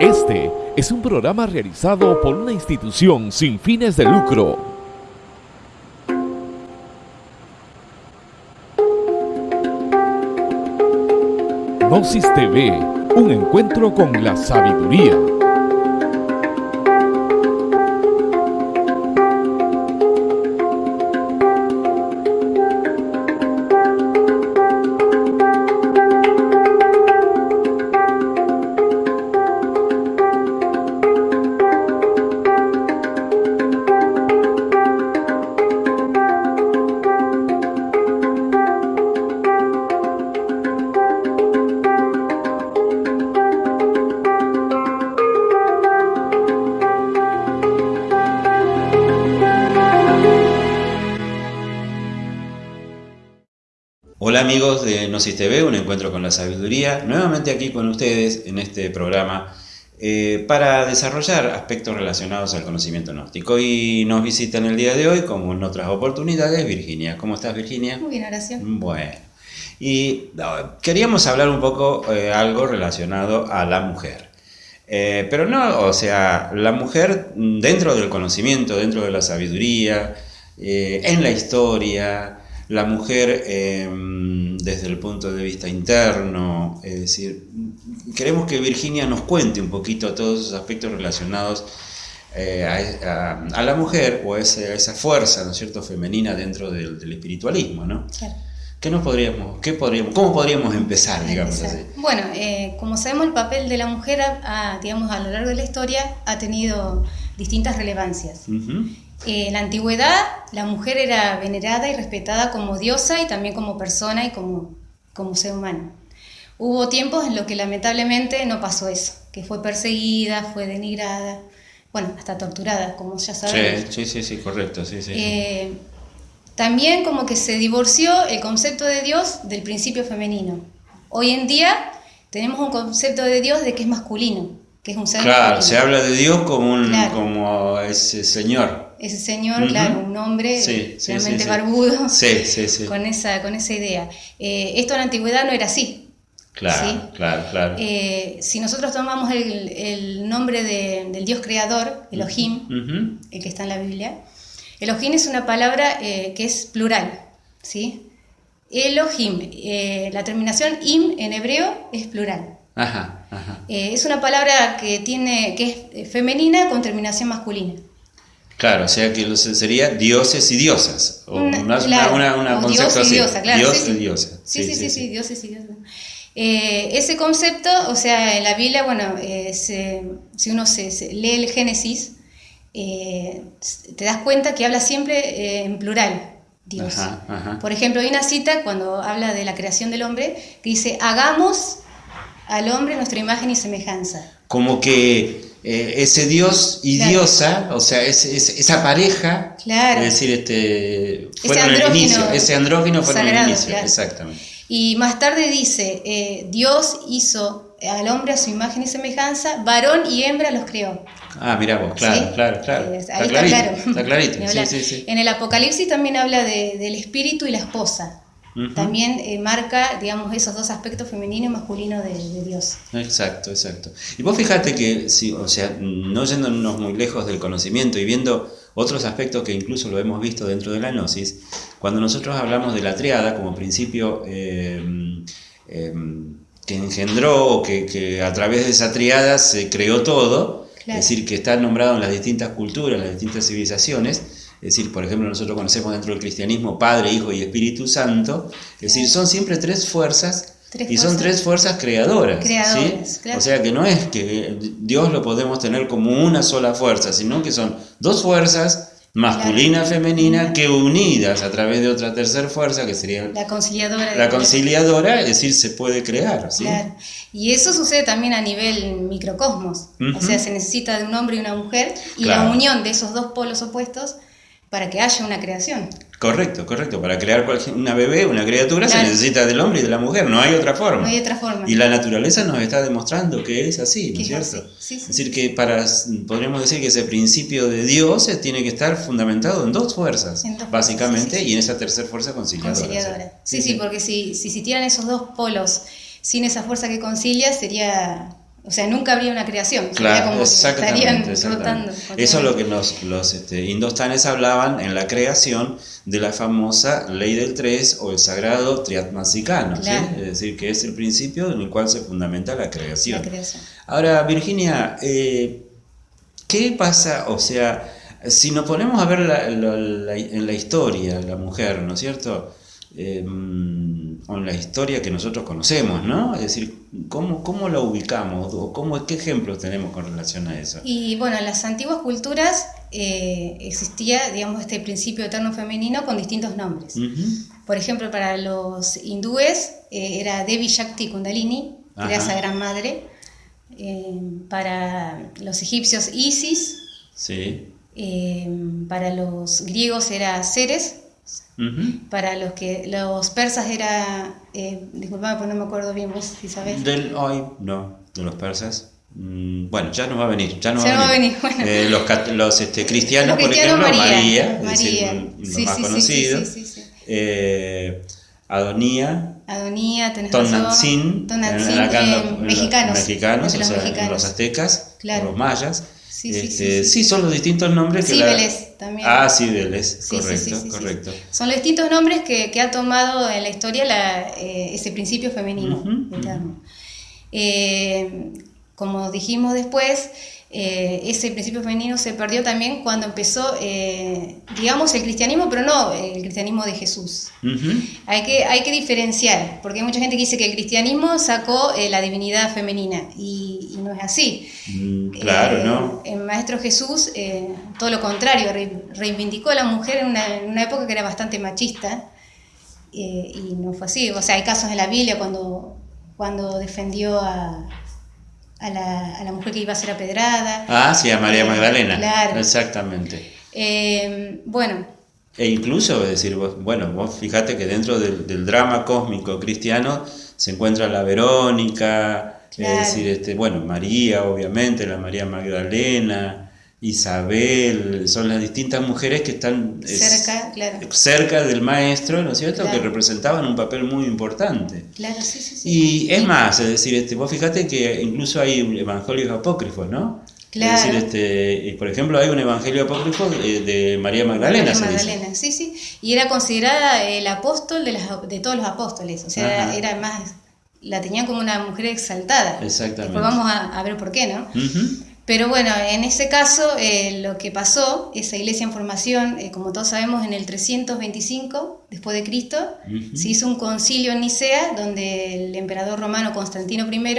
Este es un programa realizado por una institución sin fines de lucro. Gnosis TV, un encuentro con la sabiduría. Amigos de Gnosis TV, un encuentro con la sabiduría, nuevamente aquí con ustedes en este programa eh, para desarrollar aspectos relacionados al conocimiento gnóstico. Y nos visita en el día de hoy, como en otras oportunidades, Virginia. ¿Cómo estás Virginia? Muy bien, Horacio. Bueno, y no, queríamos hablar un poco eh, algo relacionado a la mujer. Eh, pero no, o sea, la mujer dentro del conocimiento, dentro de la sabiduría, eh, en la historia, la mujer eh, desde el punto de vista interno, es decir, queremos que Virginia nos cuente un poquito todos esos aspectos relacionados eh, a, a- a la mujer o a esa, a esa fuerza, ¿no es cierto?, femenina dentro del, del espiritualismo, ¿no? Claro. ¿Qué nos podríamos, qué podríamos, cómo podríamos empezar, digamos así? Bueno, eh, como sabemos, el papel de la mujer, ha- digamos, a lo largo de la historia ha tenido distintas relevancias. Ujú. Eh, en la antigüedad, la mujer era venerada y respetada como diosa y también como persona y como, como ser humano. Hubo tiempos en los que lamentablemente no pasó eso, que fue perseguida, fue denigrada, bueno, hasta torturada, como ya sabemos. Sí, sí, sí, correcto, sí, sí. sí. Eh, también como que se divorció el concepto de Dios del principio femenino. Hoy en día tenemos un concepto de Dios de que es masculino, que es un ser Claro, masculino. se habla de Dios como, un, Claro. como ese señor. Ese señor, claro, un hombre Sí, sí, realmente sí, barbudo, con, esa, con esa idea. Eh, esto en la antigüedad no era así. Claro, claro, claro. Eh, si nosotros tomamos el, el nombre de- del Dios creador, Elohim, el que está en la Biblia. Elohim es una palabra eh, que es plural, ¿sí? Elohim, eh, la terminación im en hebreo es plural. Ajá, ajá. Eh, es una palabra que tiene que es eh, femenina con terminación masculina. Claro, o sea que los- sería dioses y diosas. O Una- una, claro, una, una concepto dios y así. diosa, claro, Dios sí, sí. y diosa. Sí, sí, sí, sí, dioses y diosas. Eh, ese concepto, o sea, en la Biblia, bueno, eh, se- si uno se, se lee el Génesis, eh, te das cuenta que habla siempre en plural, Dios. Ajá, ajá. Por ejemplo, hay una cita cuando habla de la creación del hombre que dice, hagamos al hombre nuestra imagen y semejanza. Como que eh, ese dios y Claro. diosa, o sea, esa pareja, Claro. es decir, este, fueron el inicio, ese andrógino fue el inicio, claro. exactamente. Y más tarde dice, eh, Dios hizo al hombre a su imagen y semejanza, varón y hembra los creó. Ah, mira vos, claro, ¿Sí? claro, claro. Eh, está, ahí está clarito, claro. está clarito, sí, sí. En el Apocalipsis también habla de- del espíritu y la esposa. También eh, marca, digamos, esos dos aspectos femenino y masculino de, de Dios. Exacto, exacto. Y vos fíjate que, sí, o sea, no yéndonos muy lejos del conocimiento y viendo otros aspectos que incluso lo hemos visto dentro de la gnosis, cuando nosotros hablamos de la triada como principio eh, eh, que engendró o que, que a través de esa triada se creó todo, Claro. es decir, que está nombrado en las distintas culturas, en las distintas civilizaciones, es decir, por ejemplo, nosotros conocemos dentro del cristianismo Padre, Hijo y Espíritu Santo, es decir, son siempre tres fuerzas Tres y son tres fuerzas creadoras. Creadoras, ¿sí? claro. O sea que no es que Dios lo podemos tener como una sola fuerza, sino que son dos fuerzas, masculina y femenina, que unidas a través de otra tercera fuerza, que sería La conciliadora. la conciliadora, es decir, se puede crear. ¿sí? Claro. Y eso sucede también a nivel microcosmos. O sea, se necesita de un hombre y una mujer y Claro. la unión de esos dos polos opuestos para que haya una creación. Correcto, correcto. Para crear una bebé, una criatura, se necesita del hombre y de la mujer, no hay otra forma. No hay otra forma. Y la naturaleza nos está demostrando que es así, ¿no es cierto? sí, sí. Es decir, que para, podríamos decir que ese principio de Dios tiene que estar fundamentado en dos fuerzas, En dos fuerzas, básicamente, sí, y en esa tercera fuerza conciliadora. conciliadora. Sí, sí, porque si, si se tiran esos dos polos sin esa fuerza que concilia, sería o sea, nunca habría una creación. Claro, como exactamente, estarían exactamente. flotando Eso es lo que los, los este, indostanes hablaban en la creación de la famosa ley del tres o el sagrado triatmasicano, ¿sí? Claro. es decir, que es el principio en el cual se fundamenta la creación. La creación. Ahora, Virginia, eh, ¿qué pasa? O sea, si nos ponemos a ver la- la- la- en la historia, la mujer, ¿no es cierto? Eh, en la historia que nosotros conocemos, ¿no? Es decir, ¿cómo, cómo la ubicamos? ¿O cómo, qué ejemplos tenemos con relación a eso? Y bueno, en las antiguas culturas eh, existía, digamos, este principio eterno femenino con distintos nombres. Por ejemplo, para los hindúes eh, era Devi Shakti Kundalini, que era esa gran madre. Eh, para los egipcios Isis, Sí. para los griegos era Ceres, Para los que los persas era, eh, disculpame porque no me acuerdo bien vos si sabés. Del hoy, no, de los persas. Mm, Bueno, ya nos va a venir, ya Ya va, a va a venir. bueno. Eh, los este, cristianos, Los por ejemplo, María, María, es decir, Sí, más sí, sí. Eh, Adonía, Adonía, tenés. Tonantzin, eh, mexicanos. mexicanos, entre o los sea, en mexicanos. los aztecas, Claro. los mayas. Sí, sí, sí, Este, sí, sí, son los distintos nombres que la- Cibeles también. Ah, Cibeles, correcto, correcto. Son los distintos nombres que, que ha tomado en la historia la, eh, ese principio femenino Ujú, eterno. Eh, como dijimos después, eh, ese principio femenino se perdió también cuando empezó, eh, digamos, el cristianismo, pero no el cristianismo de Jesús. Ujú. Hay que, hay que diferenciar, porque hay mucha gente que dice que el cristianismo sacó eh, la divinidad femenina y, y no es así. Mm, Claro, Eh, ¿no? El Maestro Jesús, eh, todo lo contrario, re- reivindicó a la mujer en una, en una época que era bastante machista y no fue así. O sea, hay casos en la Biblia cuando, cuando defendió a, a, la, a la mujer que iba a ser apedrada. Ah, sí, a María Eh, Magdalena. Claro. Exactamente. Eh, bueno, E incluso, es decir, vos- bueno, vos fíjate que dentro del, del drama cósmico cristiano se encuentra la Verónica, Claro. es decir, este, bueno, María, obviamente, la María Magdalena, Isabel, son las distintas mujeres que están es, cerca, claro. cerca del maestro, ¿no es cierto?, Claro. que representaban un papel muy importante. Claro, sí, sí, sí. Y es más, es decir, este, vos fíjate que incluso hay evangelios apócrifos, ¿no? Claro. Es decir, este, y por ejemplo, hay un evangelio apócrifo de, María Magdalena, María se dice. Magdalena, sí, sí. Y era considerada el apóstol de, las- de todos los apóstoles. O sea, Ajá. era, más. La tenían como una mujer exaltada. Exactamente. Después vamos a, a ver por qué, ¿no? Pero bueno, en ese caso, eh, lo que pasó, esa iglesia en formación, eh, como todos sabemos, en el 325 después de Cristo, Ujú. se hizo un concilio en Nicea, donde el emperador romano Constantino I,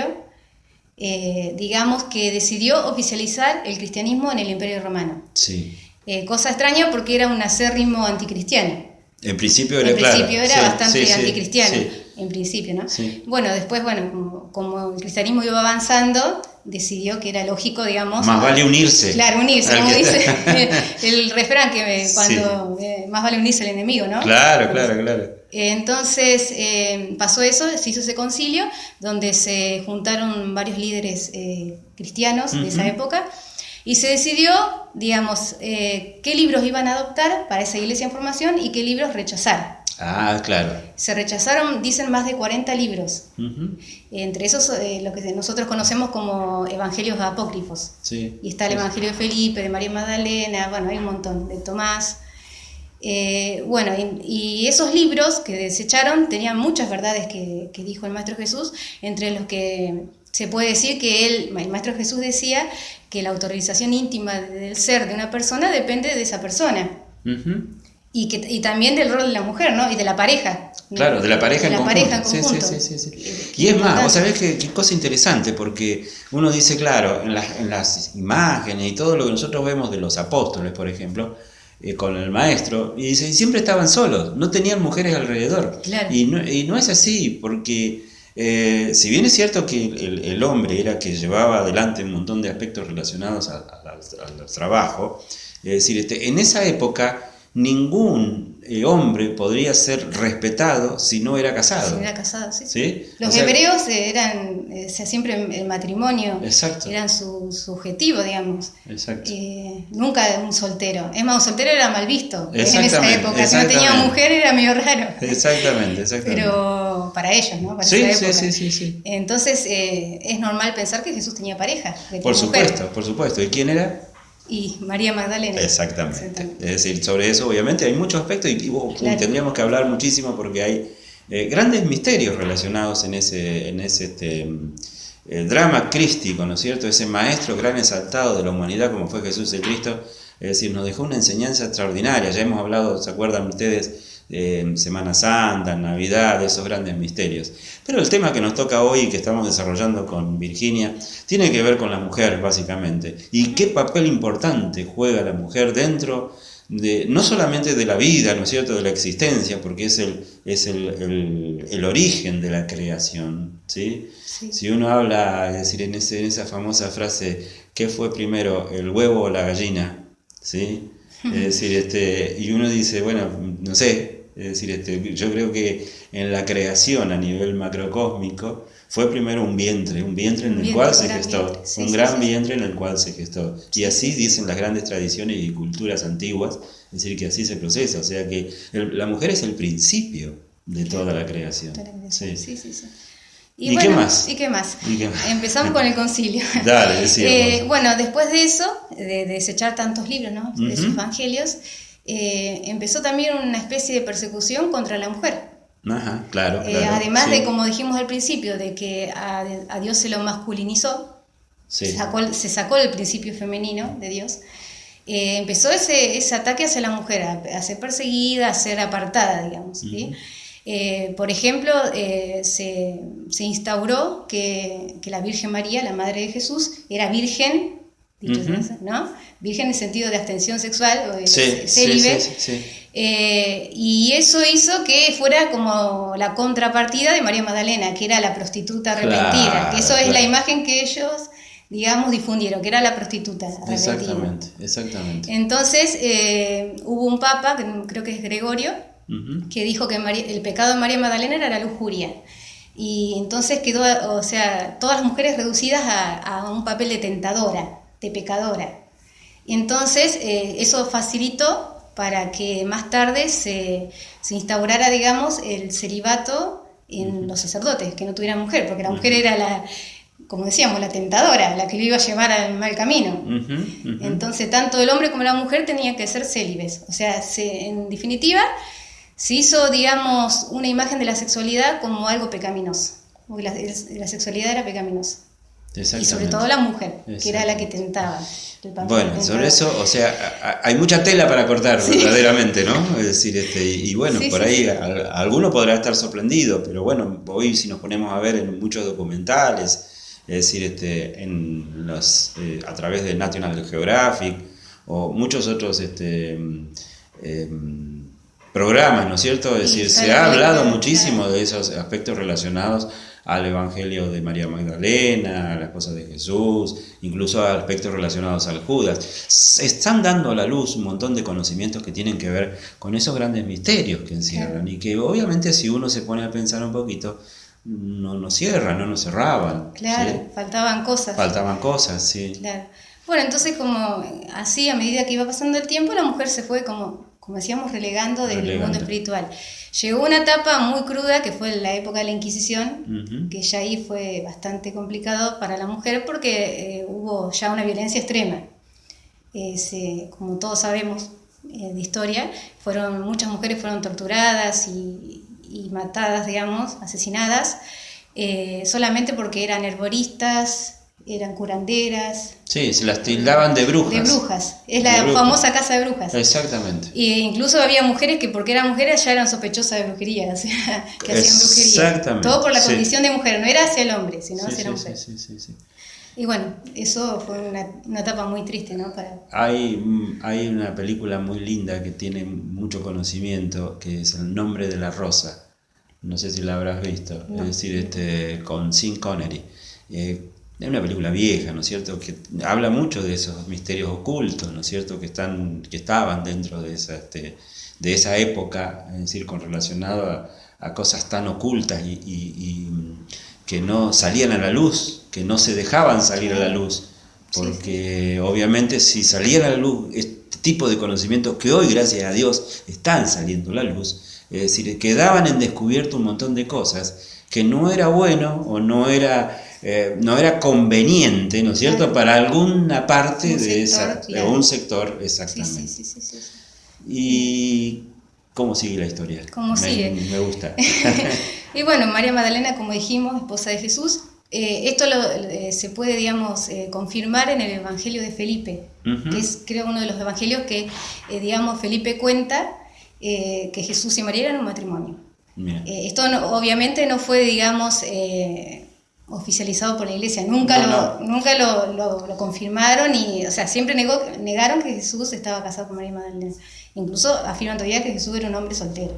eh, digamos que decidió oficializar el cristianismo en el Imperio Romano. Sí. Eh, cosa extraña porque era un acérrimo anticristiano. En principio era En claro. principio era Sí, bastante sí, anticristiano, sí. en principio, ¿no? Sí. Bueno, después, bueno, como, como el cristianismo iba avanzando, decidió que era lógico, digamos... Más vale unirse. Claro, unirse, como dice el refrán que cuando eh, más vale unirse al enemigo, ¿no? Claro, claro, claro. Eh, Entonces eh, pasó eso, se hizo ese concilio donde se juntaron varios líderes eh, cristianos de esa época y se decidió, digamos, eh, qué libros iban a adoptar para esa iglesia en formación y qué libros rechazar. Ah, claro. Se rechazaron, dicen, más de 40 libros, entre esos eh, lo que nosotros conocemos como evangelios apócrifos. Sí. Y está el Evangelio de Felipe, de María Magdalena, bueno, hay un montón, de Tomás. Eh, bueno, y, y esos libros que desecharon tenían muchas verdades que, que dijo el Maestro Jesús, entre los que se puede decir que él, el Maestro Jesús decía que la autorización íntima del ser de una persona depende de esa persona. Y, que, y también del rol de la mujer, ¿no? Y de la pareja. ¿no? Claro, de la pareja en la conjunto. pareja en Sí, sí, conjunto. sí, sí, sí. Eh, Y es más, vos sabés qué, qué cosa interesante, porque uno dice, claro, en las, en las imágenes y todo lo que nosotros vemos de los apóstoles, por ejemplo, eh, con el maestro, y dice, y siempre estaban solos, no tenían mujeres alrededor. Claro. Y, no, y no es así, porque eh, si bien es cierto que el, hombre era que llevaba adelante un montón de aspectos relacionados al trabajo, es decir, este, en esa época ningún eh, hombre podría ser respetado si no era casado. Si no era casado, sí. ¿Sí? Los O sea, hebreos eran, eh, o sea, siempre el matrimonio Exacto. eran su, su objetivo, digamos. Exacto. Eh, nunca un soltero. Es más, un soltero era mal visto en esa época. Si no tenía mujer era medio raro. Exactamente, exactamente. Pero para ellos, ¿no? Para sí, esa época. sí, sí, sí. Entonces eh, es normal pensar que Jesús tenía pareja. Por mujer. supuesto, por supuesto. ¿Y quién era? Y María Magdalena. Exactamente. Es decir, sobre eso obviamente hay muchos aspectos y, tendríamos que hablar muchísimo porque hay eh, grandes misterios relacionados en ese, en ese este, drama crístico, ¿no es cierto? Ese maestro gran exaltado de la humanidad como fue Jesús el Cristo, es decir, nos dejó una enseñanza extraordinaria. Ya hemos hablado, ¿se acuerdan ustedes? Eh, Semana Santa, Navidad, esos grandes misterios. Pero el tema que nos toca hoy y que estamos desarrollando con Virginia tiene que ver con la mujer, básicamente. Y qué papel importante juega la mujer dentro de, no solamente de la vida, ¿no es cierto?, de la existencia, porque es el, es el, el- el origen de la creación, ¿sí? Sí. Si uno habla, es decir, en, ese- en esa famosa frase, ¿qué fue primero, el huevo o la gallina? ¿Sí? Es decir, este, y uno dice, bueno, no sé, es decir, este, yo creo que en la creación a nivel macrocósmico fue primero un vientre, un vientre en el vientre, cual se gestó, sí, un sí, gran sí. vientre en el cual se gestó. Y así dicen las grandes tradiciones y culturas antiguas, es decir, que así se procesa, o sea que el- la mujer es el principio de toda la creación. Sí. Sí, sí. ¿Y qué más? ¿Y qué más? ¿Y qué más? Empezamos con el concilio. Dale. Eh, bueno, después de eso, de, de desechar tantos libros, ¿no? De sus Ujú. evangelios, eh, empezó también una especie de persecución contra la mujer. Ajá, claro. Eh, claro, además sí, de, como dijimos al principio, de que a, a Dios se lo masculinizó, sí. se, sacó, se sacó el principio femenino de Dios, eh, empezó ese, ese ataque hacia la mujer, a, a ser perseguida, a ser apartada, digamos. ¿sí? Eh, por ejemplo, eh, se, se instauró que, que la Virgen María, la Madre de Jesús, era virgen, dicho ¿no? Virgen en sentido de abstención sexual o de Sí, sí, célibe. sí, sí, sí. Eh, y eso hizo que fuera como la contrapartida de María Magdalena, que era la prostituta arrepentida, Claro, que eso es la imagen que ellos, digamos, difundieron, que era la prostituta arrepentida. Exactamente, exactamente. Entonces eh, hubo un papa, que creo que es Gregorio, que dijo que María- el pecado de María Magdalena era la lujuria. Y entonces quedó, o sea, todas las mujeres reducidas a, a un papel de tentadora, de pecadora. Y entonces eh, eso facilitó para que más tarde se, se instaurara, digamos, el celibato en los sacerdotes, que no tuvieran mujer, porque la mujer era la, como decíamos, la tentadora, la que lo iba a llevar al mal camino. Entonces, tanto el hombre como la mujer tenían que ser célibes. O sea, se- en definitiva, se hizo, digamos, una imagen de la sexualidad como algo pecaminoso. La sexualidad era pecaminosa. Y sobre todo la mujer, que era la que tentaba. el papel Bueno, sobre eso, o sea, hay mucha tela para cortar, verdaderamente, ¿no? Es decir, este, y, y bueno, Sí, por sí, ahí a- alguno podrá estar sorprendido, pero bueno, hoy si nos ponemos a ver en muchos documentales, es decir, este, en los, eh, a través de National Geographic o muchos otros este, em, programas, ¿no es cierto? Es decir, se ha hablado muchísimo de esos aspectos relacionados al Evangelio de María Magdalena, a la esposa de Jesús, incluso a aspectos relacionados al Judas. Se están dando a la luz un montón de conocimientos que tienen que ver con esos grandes misterios que encierran y que obviamente si uno se pone a pensar un poquito, no nos cierran, no nos cerraban. Claro, ¿sí? faltaban cosas. Faltaban cosas, sí. Claro. Bueno, entonces como así, a medida que iba pasando el tiempo, la mujer se fue como, como decíamos, relegando del Relegando. mundo espiritual. Llegó una etapa muy cruda, que fue la época de la Inquisición, que ya ahí fue bastante complicado para la mujer porque eh, hubo ya una violencia extrema. Eh, se- como todos sabemos eh, de historia, fueron, muchas mujeres fueron torturadas y, y matadas, digamos, asesinadas, solamente porque eran herboristas, eran curanderas, Sí, se las tildaban de brujas. de brujas. Es la brujas. famosa casa de brujas. Exactamente. E incluso había mujeres que porque eran mujeres ya eran sospechosas de brujería, o sea, que hacían brujería. Exactamente, Todo por la sí. condición de mujer, no era hacia el hombre, sino Sí, hacia la sí, mujer. sí, sí, sí. Y bueno, eso fue una, una etapa muy triste, ¿no? Para, Hay, mm, hay una película muy linda que tiene mucho conocimiento, que es El nombre de la rosa. No sé si la habrás visto. No. Es decir, este, con Sean Connery. Eh, es una película vieja, ¿no es cierto? Que habla mucho de esos misterios ocultos, ¿no es cierto? Que, están, que estaban dentro de esa, este, de esa época, es decir, con relacionado a, cosas tan ocultas y, que no salían a la luz, que no se dejaban salir a la luz, porque obviamente si salían a la luz este tipo de conocimientos que hoy, gracias a Dios, están saliendo a la luz, es decir, quedaban en descubierto un montón de cosas que no era bueno o no era eh, no era conveniente, ¿no es cierto?, para alguna parte de, esa, de, un sector, exactamente. Sí, sí, sí, ¿Y cómo sigue la historia? ¿Cómo sigue? Me gusta. y bueno, María Magdalena, como dijimos, esposa de Jesús, eh, esto eh, se puede, digamos, confirmar en el Evangelio de Felipe, que es, creo, uno de los evangelios que, digamos, Felipe cuenta que Jesús y María eran un matrimonio. esto obviamente no fue, digamos, oficializado por la iglesia, nunca, lo, Nunca lo, confirmaron y, o sea, siempre negó, negaron que Jesús estaba casado con María Magdalena. Incluso afirman todavía que Jesús era un hombre soltero.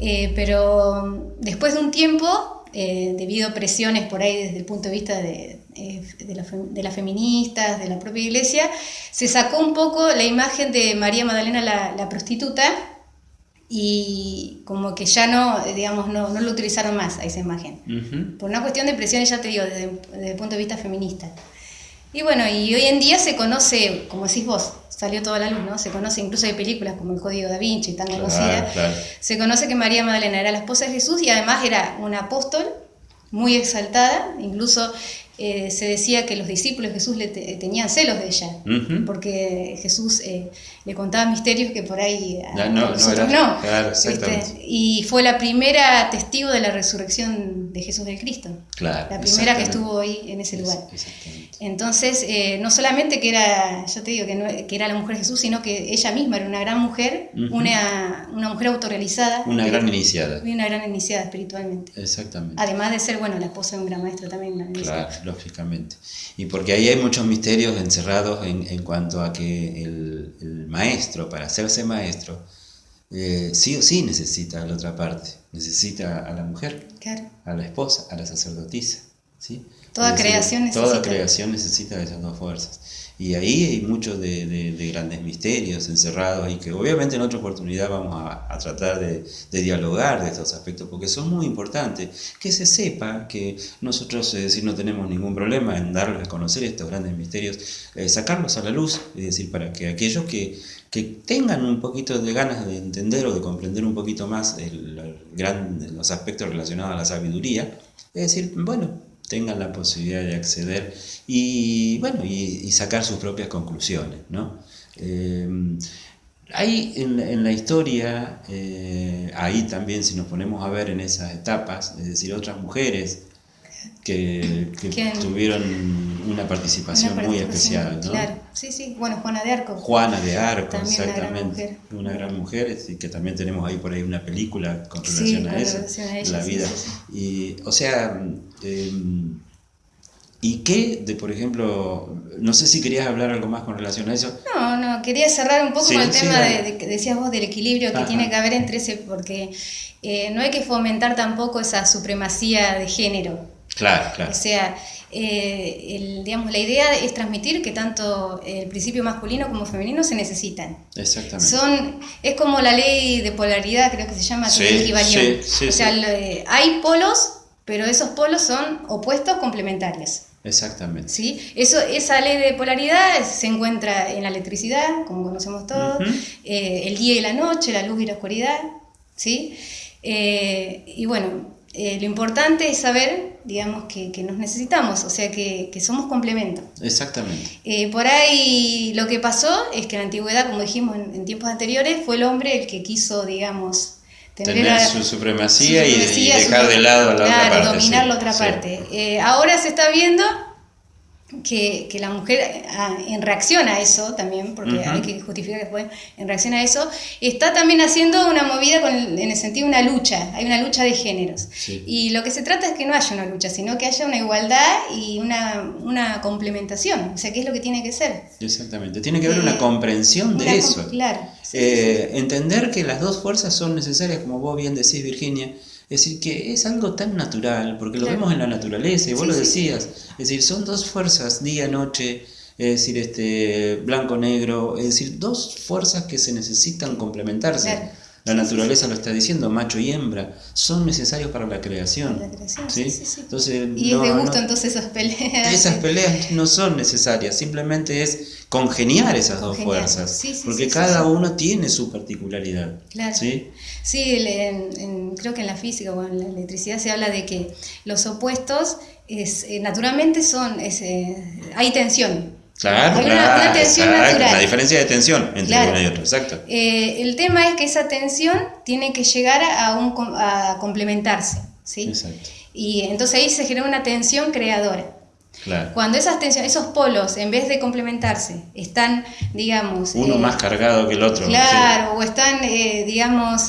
Eh, pero después de un tiempo, eh, debido a presiones por ahí desde el punto de vista de, eh, de, las feministas, de la propia iglesia, se sacó un poco la imagen de María Magdalena la, la prostituta y como que ya no, digamos, no, no lo utilizaron más a esa imagen. Por una cuestión de presiones, ya te digo, desde, el punto de vista feminista. Y bueno, y hoy en día se conoce, como decís vos, salió toda la luz, ¿no? Se conoce incluso de películas como El Código da Vinci, tan conocida. Se conoce que María Magdalena era la esposa de Jesús y además era un apóstol muy exaltada, incluso eh, se decía que los discípulos de Jesús le tenían celos de ella, porque Jesús eh, le contaba misterios que por ahí no, no, nosotros no. y fue la primera testigo de la resurrección de Jesús del Cristo. la primera que estuvo ahí en ese lugar. Entonces, eh, no solamente que era, yo te digo, que, que, era la mujer de Jesús, sino que ella misma era una gran mujer, una, una, mujer autorrealizada. Una gran iniciada. Y una gran iniciada espiritualmente. Exactamente. Además de ser, bueno, la esposa de un gran maestro también. claro, lógicamente. Y porque ahí hay muchos misterios encerrados en, en cuanto a que el, el maestro, para hacerse maestro, eh, sí o sí necesita la otra parte, necesita a la mujer, a la esposa, a la sacerdotisa. ¿sí? Toda creación necesita. Toda creación necesita de esas dos fuerzas. Y ahí hay muchos de, grandes misterios encerrados y que obviamente en otra oportunidad vamos a, tratar de, dialogar de estos aspectos porque son muy importantes. Que se sepa que nosotros, es decir, no tenemos ningún problema en darles a conocer estos grandes misterios, eh, sacarlos a la luz, es decir, para que aquellos que, que tengan un poquito de ganas de entender o de comprender un poquito más el, gran, los aspectos relacionados a la sabiduría, es decir, bueno, tengan la posibilidad de acceder y, bueno, y, sacar sus propias conclusiones. ¿no? Eh, hay en, la historia, eh, ahí también si nos ponemos a ver en esas etapas, es decir, otras mujeres que, tuvieron una participación, muy especial. ¿no? Claro, sí, sí, bueno, Juana de Arco. Juana de Arco, exactamente. Una gran mujer, y que también tenemos ahí por ahí una película con relación, a, eso, la vida. Y, o sea, em, ¿y qué de, por ejemplo, no sé si querías hablar algo más con relación a eso? No, no, quería cerrar un poco con el tema de, que decías vos del equilibrio que tiene que haber entre ese, porque eh, no hay que fomentar tampoco esa supremacía de género. Claro, claro. O sea, eh, digamos, la idea es transmitir que tanto el principio masculino como femenino se necesitan. Exactamente. Son, es como la ley de polaridad, creo que se llama, sí, sí, o sea, hay polos, pero esos polos son opuestos complementarios. Exactamente. ¿Sí? Eso, esa ley de polaridad se encuentra en la electricidad, como conocemos todos, eh, el día y la noche, la luz y la oscuridad. ¿sí? Eh, y bueno, eh, lo importante es saber, digamos, que, nos necesitamos, o sea, que, somos complemento. Exactamente. Eh, por ahí lo que pasó es que en la antigüedad, como dijimos en, tiempos anteriores, fue el hombre el que quiso, digamos, tener, su supremacía, y, dejar de lado la otra parte. dominar la otra parte. Eh, ahora se está viendo que, que, la mujer ah, en reacción a eso también, porque hay que justificar que fue en reacción a eso, está también haciendo una movida con en el sentido de una lucha, hay una lucha de géneros. Y lo que se trata es que no haya una lucha, sino que haya una igualdad y una, una complementación, o sea, ¿qué es lo que tiene que ser? Exactamente, tiene que haber una eh, comprensión de eso. Claro. Eh, entender que las dos fuerzas son necesarias, como vos bien decís, Virginia, Es decir, que es algo tan natural, porque lo vemos en la naturaleza, y vos lo decías. Es decir, son dos fuerzas, día-noche, es decir, este blanco-negro, es decir, dos fuerzas que se necesitan complementarse. La naturaleza lo está diciendo, macho y hembra, son necesarios para la creación. La creación ¿sí? Entonces, y es de gusto entonces esas peleas. Esas peleas no son necesarias, simplemente es congeniar esas dos fuerzas, porque cada uno tiene su particularidad. Claro. Sí, sí creo que en la física o en la electricidad se habla de que los opuestos es, eh, naturalmente son, es, eh, hay tensión. Claro, una, tensión natural. La diferencia de tensión entre uno y otro, exacto. Eh, el tema es que esa tensión tiene que llegar a, un, a complementarse, ¿sí? Exacto. Y entonces ahí se genera una tensión creadora. Claro. Cuando esas tensiones, esos polos, en vez de complementarse, están, digamos... Uno eh, más cargado que el otro. Claro, o están, eh, digamos,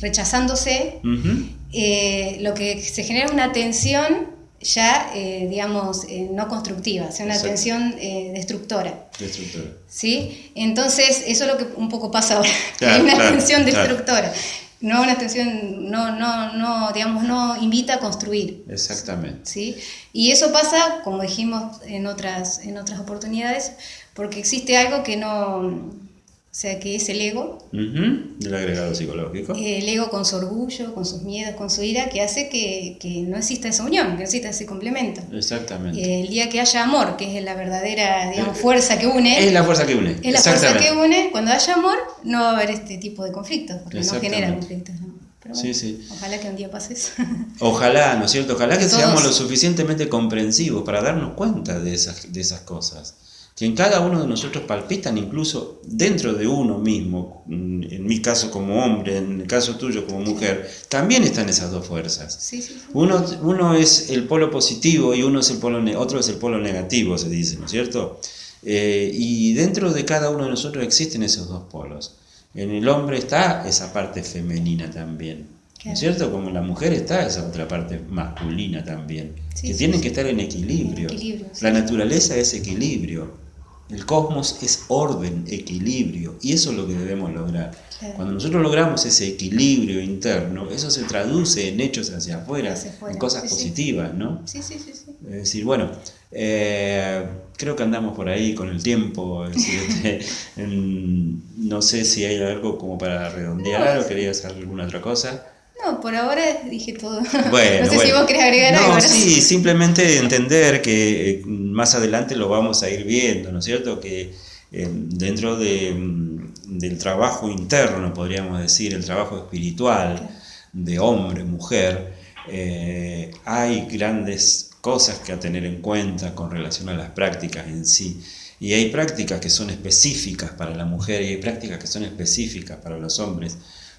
rechazándose, lo que se genera es una tensión ya, eh, digamos, eh, no constructiva, o sea, una tensión eh, destructora. Destructora. ¿Sí? Entonces, eso es lo que un poco pasa ahora. Hay una tensión destructora. No una tensión, no, no, no, digamos, no invita a construir. Exactamente. ¿Sí? Y eso pasa, como dijimos en otras, en otras oportunidades, porque existe algo que no, o sea, que es el ego. El agregado psicológico. El ego con su orgullo, con sus miedos, con su ira, que hace que, que no exista esa unión, que no exista ese complemento. Exactamente. El día que haya amor, que es la verdadera, digamos, fuerza que une. Es la fuerza que une. Es la fuerza que une. Cuando haya amor, no va a haber este tipo de conflictos, porque no genera conflictos. Pero sí, sí. Ojalá que un día pase eso. Ojalá, ¿no es cierto? Ojalá que seamos lo suficientemente comprensivos para darnos cuenta de esas, de esas cosas que en cada uno de nosotros palpitan incluso dentro de uno mismo, en mi caso como hombre, en el caso tuyo como mujer, también están esas dos fuerzas. Uno, uno es el polo positivo y uno es el polo otro es el polo negativo, se dice, ¿no es cierto? Eh, y dentro de cada uno de nosotros existen esos dos polos. En el hombre está esa parte femenina también. ¿No es cierto? Como en la mujer está esa otra parte masculina también, que tienen que estar en equilibrio. la naturaleza es equilibrio. El cosmos es orden, equilibrio, y eso es lo que debemos lograr. Cuando nosotros logramos ese equilibrio interno, eso se traduce en hechos hacia afuera, en cosas positivas, ¿no? Sí, sí, sí. Es decir, bueno, eh, creo que andamos por ahí con el tiempo. Este, no sé si hay algo como para redondear o querías hacer alguna otra cosa. No, por ahora dije todo. Bueno, no sé si vos querés agregar algo. No, sí, simplemente entender que eh, más adelante lo vamos a ir viendo, ¿no es cierto? Que eh, dentro de, mm, del trabajo interno, podríamos decir, el trabajo espiritual de hombre, mujer, eh, hay grandes cosas que a tener en cuenta con relación a las prácticas en sí. Y hay prácticas que son específicas para la mujer y hay prácticas que son específicas para los hombres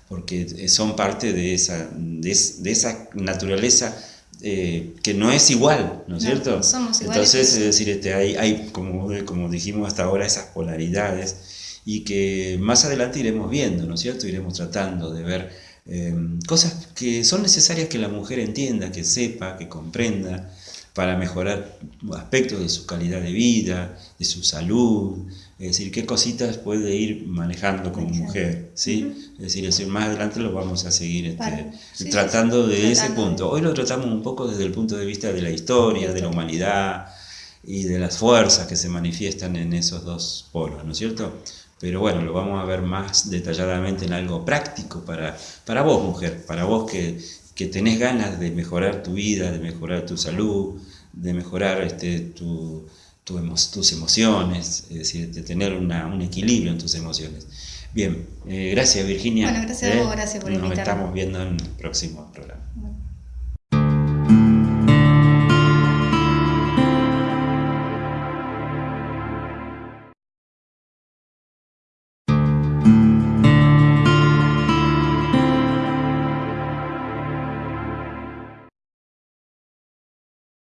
porque son parte de esa, de, esa naturaleza eh, que no es igual, ¿no es cierto? Somos Entonces, es decir, este, hay, hay como, como dijimos hasta ahora, esas polaridades y que más adelante iremos viendo, ¿no es cierto? Iremos tratando de ver eh, cosas que son necesarias que la mujer entienda, que sepa, que comprenda, para mejorar aspectos de su calidad de vida, de su salud, es decir, qué cositas puede ir manejando como mujer, ¿sí? Es decir, más adelante lo vamos a seguir este, tratando de ese punto. Hoy lo tratamos un poco desde el punto de vista de la historia, de la humanidad y de las fuerzas que se manifiestan en esos dos polos, ¿no es cierto? Pero bueno, lo vamos a ver más detalladamente en algo práctico para, para vos, mujer, para vos que, que tenés ganas de mejorar tu vida, de mejorar tu salud, de mejorar este, tu tus emociones, es decir, de tener un equilibrio en tus emociones. Bien, eh, gracias Virginia. Bueno, gracias a vos, ¿eh? gracias por invitarme. Nos estamos viendo en el próximo programa.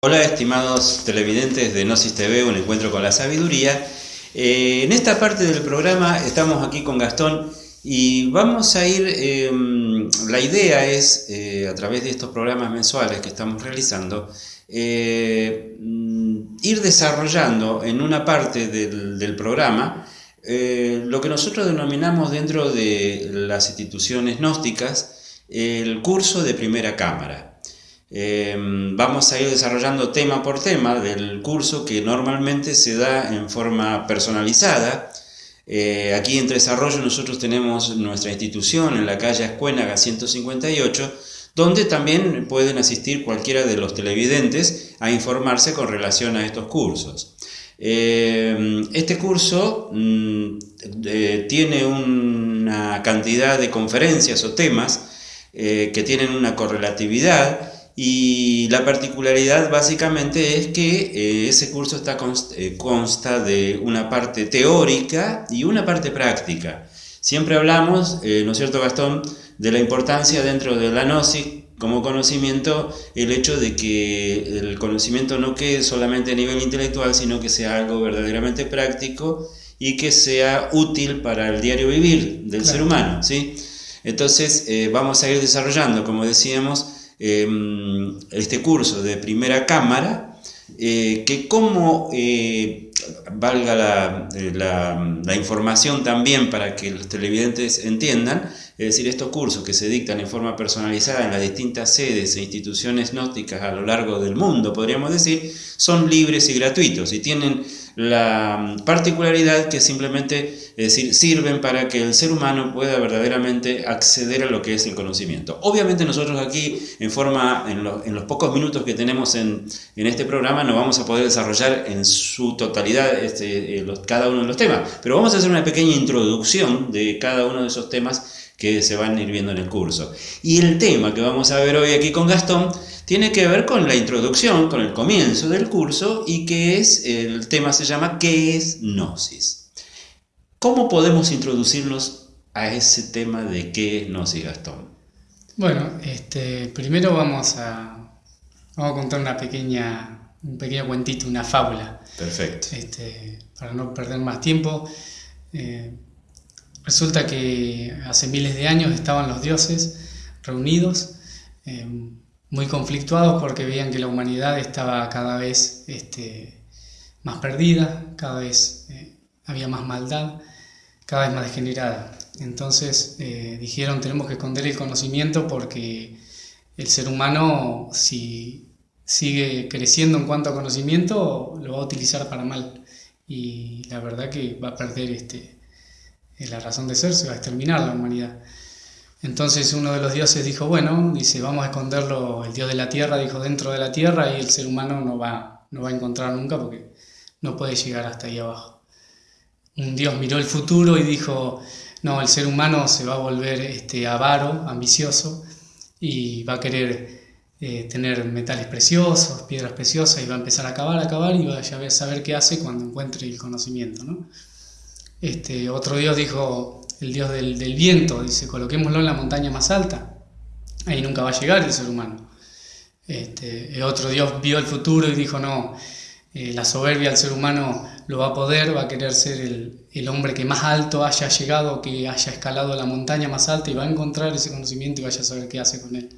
Hola estimados televidentes de Gnosis TV, un encuentro con la sabiduría. Eh, en esta parte del programa estamos aquí con Gastón y vamos a ir, em, la idea es, eh, a través de estos programas mensuales que estamos realizando, eh, ir desarrollando en una parte del, del programa lo que nosotros denominamos dentro de las instituciones gnósticas el curso de primera cámara. Eh, vamos a ir desarrollando tema por tema del curso que normalmente se da en forma personalizada. Eh, aquí en Tres Arroyos nosotros tenemos nuestra institución en la calle Escuénaga 158, donde también pueden asistir cualquiera de los televidentes a informarse con relación a estos cursos. Eh, este curso mm, tiene una cantidad de conferencias o temas que tienen una correlatividad y la particularidad básicamente es que eh, ese curso está eh, consta de una parte teórica y una parte práctica. Siempre hablamos, eh, ¿no es cierto Gastón?, de la importancia dentro de la gnosis como conocimiento, el hecho de que el conocimiento no quede solamente a nivel intelectual, sino que sea algo verdaderamente práctico y que sea útil para el diario vivir del ser humano. ¿sí? Entonces vamos a ir desarrollando, como decíamos, Em, este curso de primera cámara, eh, que como, eh, valga eh, la, información también para que los televidentes entiendan, es decir, estos cursos que se dictan en forma personalizada en las distintas sedes e instituciones gnósticas a lo largo del mundo, podríamos decir, son libres y gratuitos y tienen la particularidad que simplemente decir, sirven para que el ser humano pueda verdaderamente acceder a lo que es el conocimiento. Obviamente nosotros aquí, en forma, en, los pocos minutos que tenemos en, este programa, no vamos a poder desarrollar en su totalidad este, eh, cada uno de los temas, pero vamos a hacer una pequeña introducción de cada uno de esos temas que se van a ir viendo en el curso. Y el tema que vamos a ver hoy aquí con Gastón tiene que ver con la introducción, con el comienzo del curso y que es, el tema se llama ¿qué es Gnosis? ¿Cómo podemos introducirnos a ese tema de qué es Gnosis, Gastón? Bueno, este, primero vamos a, vamos a contar una pequeña, un pequeño cuentito, una fábula. Perfecto. Este, para no perder más tiempo. Eh, resulta que hace miles de años estaban los dioses reunidos. Eh, muy conflictuados porque veían que la humanidad estaba cada vez este, más perdida, cada vez eh, había más maldad, cada vez más degenerada. Entonces eh, dijeron tenemos que esconder el conocimiento porque el ser humano si sigue creciendo en cuanto a conocimiento lo va a utilizar para mal y la verdad que va a perder este, la razón de ser, se va a exterminar la humanidad. Entonces uno de los dioses dijo, bueno, dice, vamos a esconderlo, el dios de la tierra dijo dentro de la tierra y el ser humano no va, no va a encontrar nunca porque no puede llegar hasta ahí abajo. Un dios miró el futuro y dijo, no, el ser humano se va a volver este, avaro, ambicioso y va a querer eh, tener metales preciosos, piedras preciosas y va a empezar a acabar, a acabar y va a saber qué hace cuando encuentre el conocimiento. ¿no? Este, otro dios dijo, el dios del, viento, dice, coloquémoslo en la montaña más alta, ahí nunca va a llegar el ser humano. Este, otro dios vio el futuro y dijo, no, eh, la soberbia del ser humano lo va a poder, va a querer ser el, hombre que más alto haya llegado, que haya escalado la montaña más alta y va a encontrar ese conocimiento y vaya a saber qué hace con él.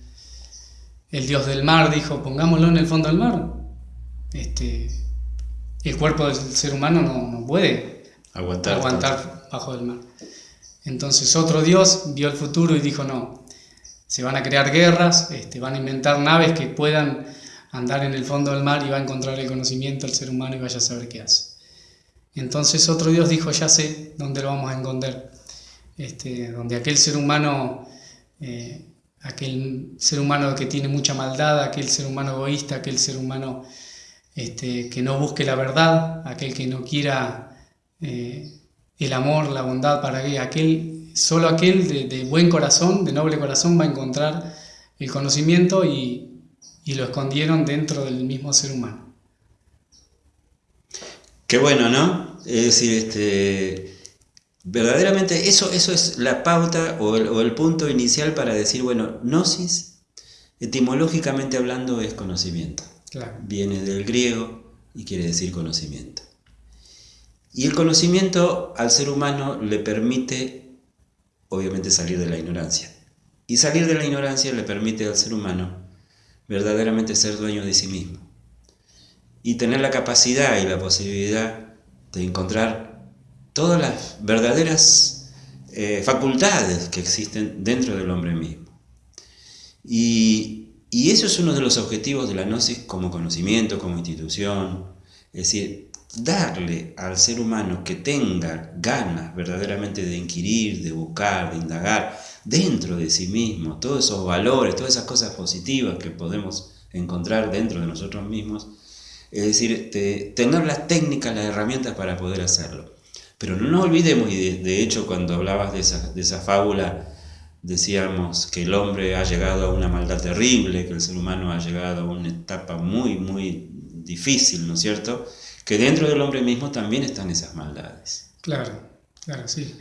El dios del mar dijo, pongámoslo en el fondo del mar. Este, el cuerpo del ser humano no, puede aguantar, aguantar bajo el mar. Entonces otro Dios vio el futuro y dijo, no, se van a crear guerras, este, van a inventar naves que puedan andar en el fondo del mar y va a encontrar el conocimiento del ser humano y vaya a saber qué hace. Entonces otro Dios dijo, ya sé dónde lo vamos a esconder, este, donde aquel ser humano, eh, aquel ser humano que tiene mucha maldad, aquel ser humano egoísta, aquel ser humano este, que no busque la verdad, aquel que no quiera... Eh, el amor, la bondad, para que aquel, solo aquel de, buen corazón, de noble corazón, va a encontrar el conocimiento y, lo escondieron dentro del mismo ser humano. Qué bueno, ¿no? Es decir, este, verdaderamente eso, eso es la pauta o el, o el punto inicial para decir, bueno, gnosis, etimológicamente hablando, es conocimiento. Viene del griego y quiere decir conocimiento. Y el conocimiento al ser humano le permite, obviamente, salir de la ignorancia. Y salir de la ignorancia le permite al ser humano verdaderamente ser dueño de sí mismo. Y tener la capacidad y la posibilidad de encontrar todas las verdaderas eh, facultades que existen dentro del hombre mismo. Y, y eso es uno de los objetivos de la Gnosis como conocimiento, como institución. Es decir, darle al ser humano que tenga ganas verdaderamente de inquirir, de buscar, de indagar dentro de sí mismo, todos esos valores, todas esas cosas positivas que podemos encontrar dentro de nosotros mismos, es decir, tener las técnicas, las herramientas para poder hacerlo. Pero no olvidemos, y de, hecho cuando hablabas de esa, de esa fábula, decíamos que el hombre ha llegado a una maldad terrible, que el ser humano ha llegado a una etapa muy, muy difícil, ¿no es cierto? Que dentro del hombre mismo también están esas maldades. Claro, claro, sí.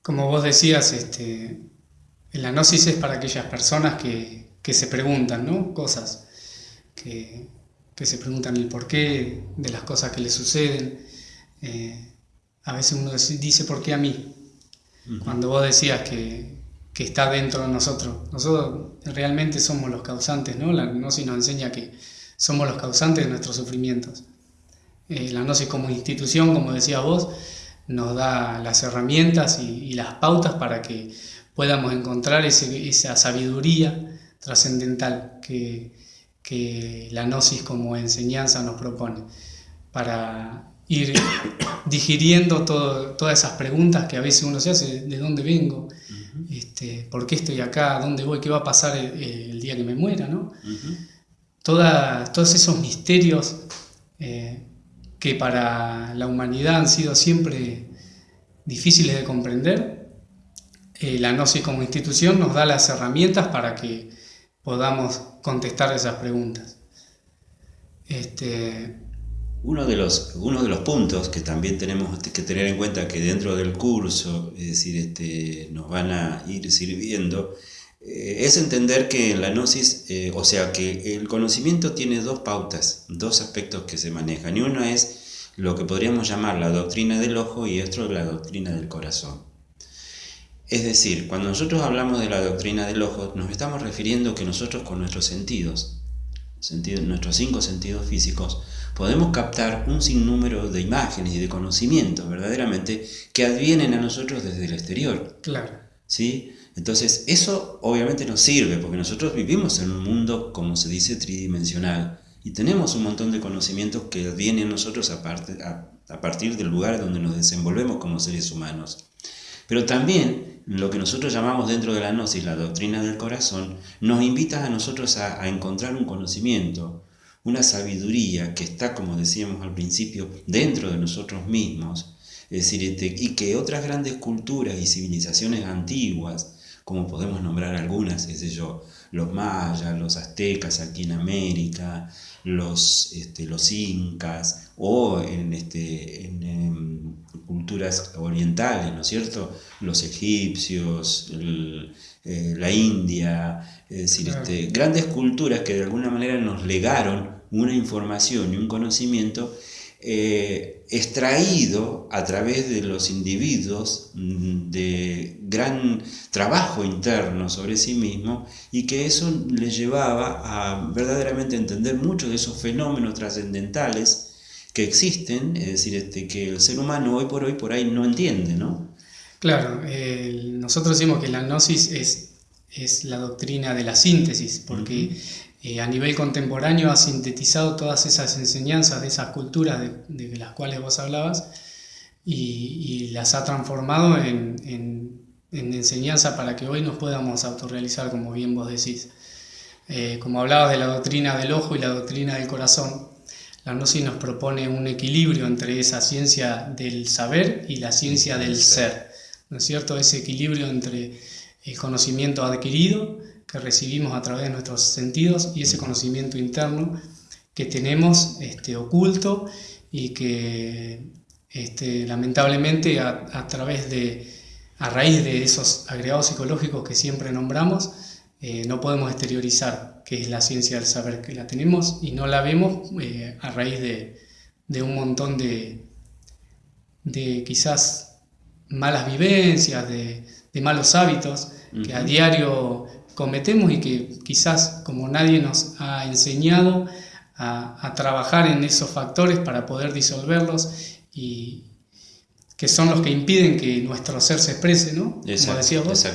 Como vos decías, este, la gnosis es para aquellas personas que, se preguntan, ¿no? Cosas, que, se preguntan el porqué de las cosas que les suceden. Eh, a veces uno dice, ¿por qué a mí? Cuando vos decías que, que está dentro de nosotros. Nosotros realmente somos los causantes, ¿no? La gnosis nos enseña que somos los causantes de nuestros sufrimientos. Eh, la gnosis como institución, como decías vos, nos da las herramientas y, las pautas para que podamos encontrar esa sabiduría trascendental que, que la gnosis como enseñanza nos propone, para ir digiriendo todas esas preguntas que a veces uno se hace, ¿de dónde vengo? este, ¿Por qué estoy acá? ¿Dónde voy? ¿Qué va a pasar el, día que me muera? ¿no? todos esos misterios eh, que para la humanidad han sido siempre difíciles de comprender, eh, la Gnosis como institución nos da las herramientas para que podamos contestar esas preguntas. Este, uno de, los, uno de los puntos que también tenemos que tener en cuenta que dentro del curso, es decir, este, nos van a ir sirviendo, eh, es entender que en la gnosis, eh, o sea, que el conocimiento tiene dos pautas, dos aspectos que se manejan. Y uno es lo que podríamos llamar la doctrina del ojo y otro la doctrina del corazón. Es decir, cuando nosotros hablamos de la doctrina del ojo, nos estamos refiriendo que nosotros con nuestros sentidos, nuestros cinco sentidos físicos, podemos captar un sinnúmero de imágenes y de conocimientos verdaderamente que advienen a nosotros desde el exterior. Claro. ¿Sí? Entonces, eso obviamente nos sirve porque nosotros vivimos en un mundo, como se dice, tridimensional y tenemos un montón de conocimientos que advienen a nosotros a, a partir del lugar donde nos desenvolvemos como seres humanos. Pero también lo que nosotros llamamos dentro de la gnosis la doctrina del corazón nos invita a nosotros a encontrar un conocimiento, una sabiduría que está, como decíamos al principio, dentro de nosotros mismos, es decir, este, y que otras grandes culturas y civilizaciones antiguas, como podemos nombrar algunas, qué sé yo, los mayas, los aztecas aquí en América, los, este, los incas, o en, este, en, culturas orientales, ¿no es cierto? Los egipcios, eh, la India, es decir, este, grandes culturas que de alguna manera nos legaron una información y un conocimiento eh, extraído a través de los individuos mm, de gran trabajo interno sobre sí mismo y que eso les llevaba a verdaderamente entender muchos de esos fenómenos trascendentales que existen, es decir, este, que el ser humano hoy por hoy por ahí no entiende, ¿no? Claro, nosotros decimos que la gnosis es, es la doctrina de la síntesis, porque eh, a nivel contemporáneo ha sintetizado todas esas enseñanzas de esas culturas de, las cuales vos hablabas y, las ha transformado en, enseñanza para que hoy nos podamos autorrealizar, como bien vos decís. Eh, como hablabas de la doctrina del ojo y la doctrina del corazón, la gnosis nos propone un equilibrio entre esa ciencia del saber y la ciencia del ser. ¿no es cierto? Ese equilibrio entre el conocimiento adquirido que recibimos a través de nuestros sentidos y ese conocimiento interno que tenemos este, oculto y que este, lamentablemente a, través de, a raíz de esos agregados psicológicos que siempre nombramos, eh, no podemos exteriorizar, que es la ciencia del saber que la tenemos y no la vemos eh, a raíz de, de, un montón de, de quizás malas vivencias, de, malos hábitos que a diario cometemos y que quizás como nadie nos ha enseñado a, trabajar en esos factores para poder disolverlos y que son los que impiden que nuestro ser se exprese, ¿no? como decías vos.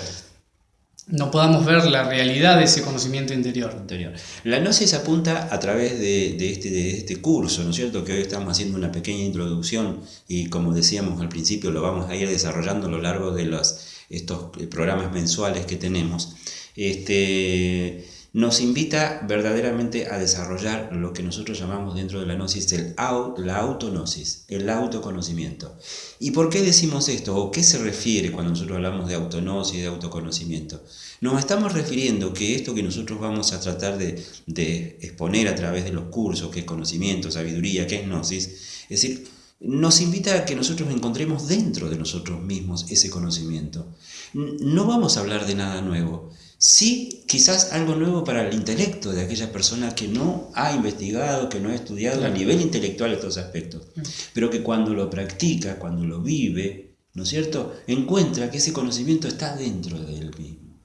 no podamos ver la realidad de ese conocimiento interior. interior. La gnosis apunta a través de, este, de este curso, ¿no es cierto? Que hoy estamos haciendo una pequeña introducción y como decíamos al principio lo vamos a ir desarrollando a lo largo de los, estos programas mensuales que tenemos. Este, nos invita verdaderamente a desarrollar lo que nosotros llamamos dentro de la gnosis el, la autognosis, el autoconocimiento. ¿Y por qué decimos esto? ¿O qué se refiere cuando nosotros hablamos de autognosis, de autoconocimiento? Nos estamos refiriendo que esto que nosotros vamos a tratar de, de exponer a través de los cursos, que es conocimiento, sabiduría, que es gnosis, es decir, nos invita a que nosotros encontremos dentro de nosotros mismos ese conocimiento. No vamos a hablar de nada nuevo, Sí, quizás algo nuevo para el intelecto de aquella persona que no ha investigado, que no ha estudiado a nivel intelectual estos aspectos, pero que cuando lo practica, cuando lo vive, ¿no es cierto?, encuentra que ese conocimiento está dentro de él mismo.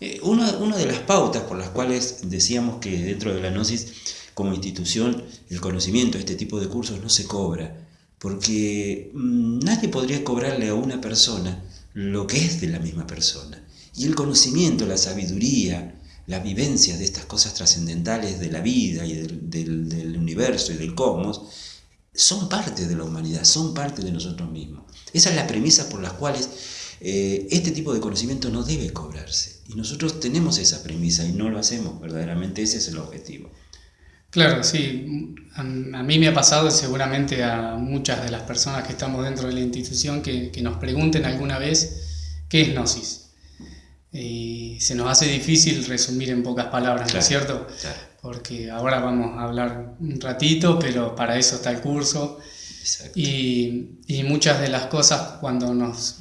Eh, una, una, de las pautas por las cuales decíamos que dentro de la Gnosis, como institución, el conocimiento, este tipo de cursos no se cobra, porque mm, nadie podría cobrarle a una persona lo que es de la misma persona. Y el conocimiento, la sabiduría, la vivencia de estas cosas trascendentales de la vida y del, universo y del cosmos, son parte de la humanidad, son parte de nosotros mismos. Esa es la premisa por las cuales eh, este tipo de conocimiento no debe cobrarse. Y nosotros tenemos esa premisa y no lo hacemos, verdaderamente ese es el objetivo. Claro, sí. A, mí me ha pasado seguramente a muchas de las personas que estamos dentro de la institución que, que nos pregunten alguna vez qué es Gnosis. Y se nos hace difícil resumir en pocas palabras, ¿no es cierto? Porque ahora vamos a hablar un ratito, pero para eso está el curso. Y, y, muchas de las cosas cuando nos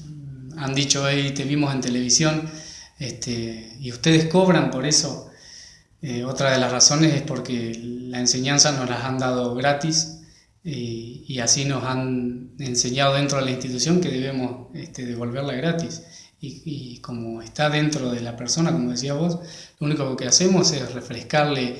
han dicho, hey, te vimos en televisión, este, y ustedes cobran por eso, eh, otra de las razones es porque la enseñanza nos las han dado gratis y, y así nos han enseñado dentro de la institución que debemos este, devolverla gratis y, como está dentro de la persona, como decía vos, lo único que hacemos es refrescarle,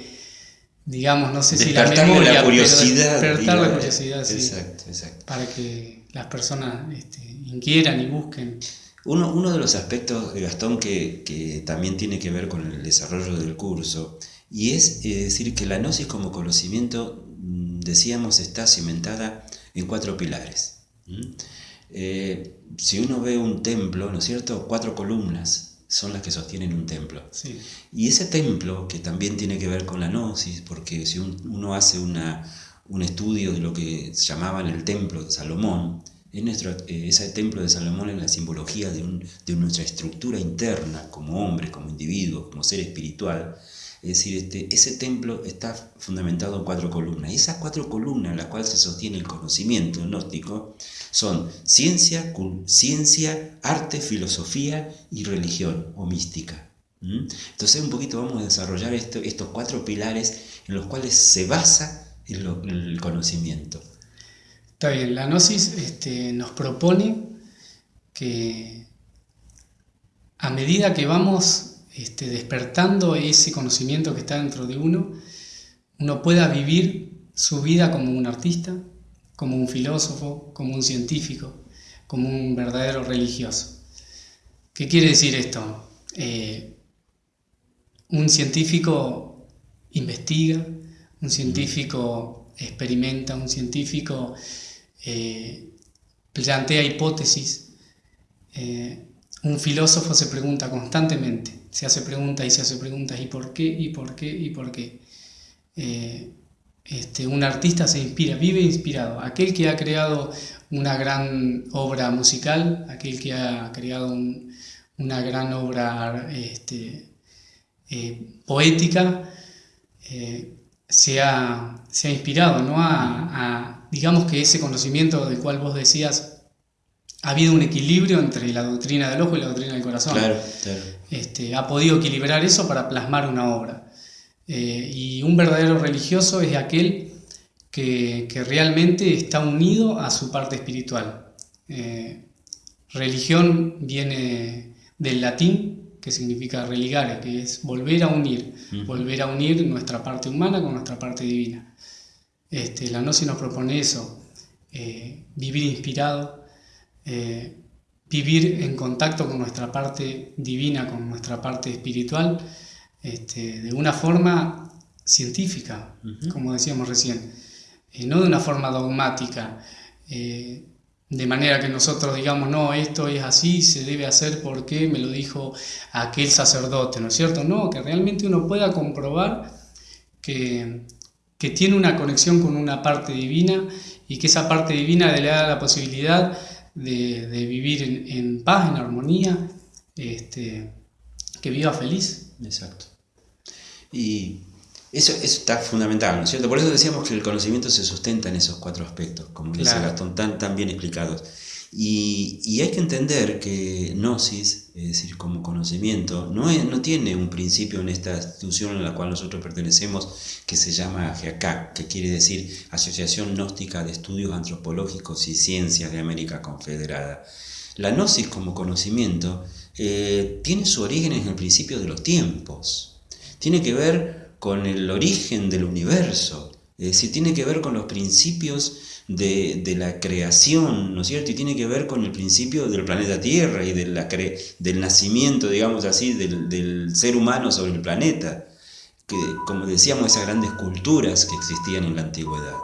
digamos, no sé si la memoria, la curiosidad. Despertar la, curiosidad, sí, exacto, exacto. Para que las personas este, inquieran y busquen. Uno, uno de los aspectos de Gastón que, que, también tiene que ver con el desarrollo del curso, y es eh, decir que la gnosis como conocimiento, mm, decíamos, está cimentada en cuatro pilares. Eh, si uno ve un templo, ¿no es cierto? Cuatro columnas son las que sostienen un templo. Y ese templo, que también tiene que ver con la gnosis, porque si uno hace una, un estudio de lo que llamaban el templo de Salomón, nuestro, eh, ese templo de Salomón es la simbología de, de, nuestra estructura interna como hombre, como individuo, como ser espiritual. Es decir, este, ese templo está fundamentado en cuatro columnas. Y esas cuatro columnas en las cuales se sostiene el conocimiento gnóstico son ciencia, ciencia, arte, filosofía y religión o mística. Entonces un poquito vamos a desarrollar estos cuatro pilares en los cuales se basa el, conocimiento. Está bien, la gnosis este, nos propone que a medida que vamos este, despertando ese conocimiento que está dentro de uno, uno pueda vivir su vida como un artista, como un filósofo, como un científico, como un verdadero religioso. ¿Qué quiere decir esto? Eh, un científico investiga, un científico experimenta, un científico eh, plantea hipótesis, eh, un filósofo se pregunta constantemente, se hace preguntas y se hace preguntas, ¿y por qué? ¿y por qué? ¿y por qué? Este, un artista se inspira, vive inspirado. Aquel que ha creado una gran obra musical, aquel que ha creado una gran obra este, eh, poética, eh, se, ha, inspirado, ¿no? A, digamos que ese conocimiento del cual vos decías, ha habido un equilibrio entre la doctrina del ojo y la doctrina del corazón. Este, ha podido equilibrar eso para plasmar una obra. Eh, y un verdadero religioso es aquel que, realmente está unido a su parte espiritual. Eh, religión viene del latín, que significa religare, que es volver a unir, volver a unir nuestra parte humana con nuestra parte divina. Este, la gnosis nos propone eso, eh, vivir inspirado, vivir en contacto con nuestra parte divina, con nuestra parte espiritual, este, de una forma científica, como decíamos recién, eh, no de una forma dogmática, eh, de manera que nosotros digamos, no, esto es así, se debe hacer porque me lo dijo aquel sacerdote, ¿no es cierto? No, que realmente uno pueda comprobar que, que tiene una conexión con una parte divina y que esa parte divina le da la posibilidad de, vivir en, paz, en armonía, este, que viva feliz. Exacto. Y eso, está fundamental, ¿no es cierto? Por eso decíamos que el conocimiento se sustenta en esos cuatro aspectos, como dice Gastón, tan, tan bien explicados. Y, hay que entender que Gnosis, es decir, como conocimiento, no, no tiene un principio en esta institución en la cual nosotros pertenecemos que se llama GEACAC, que quiere decir Asociación Gnóstica de Estudios Antropológicos y Ciencias de América Confederada. La Gnosis como conocimiento eh, tiene su origen en el principio de los tiempos. Tiene que ver con el origen del universo, es decir, tiene que ver con los principios de, la creación, ¿no es cierto? Y tiene que ver con el principio del planeta Tierra y de del nacimiento, digamos así, del, ser humano sobre el planeta. Que, como decíamos, esas grandes culturas que existían en la antigüedad.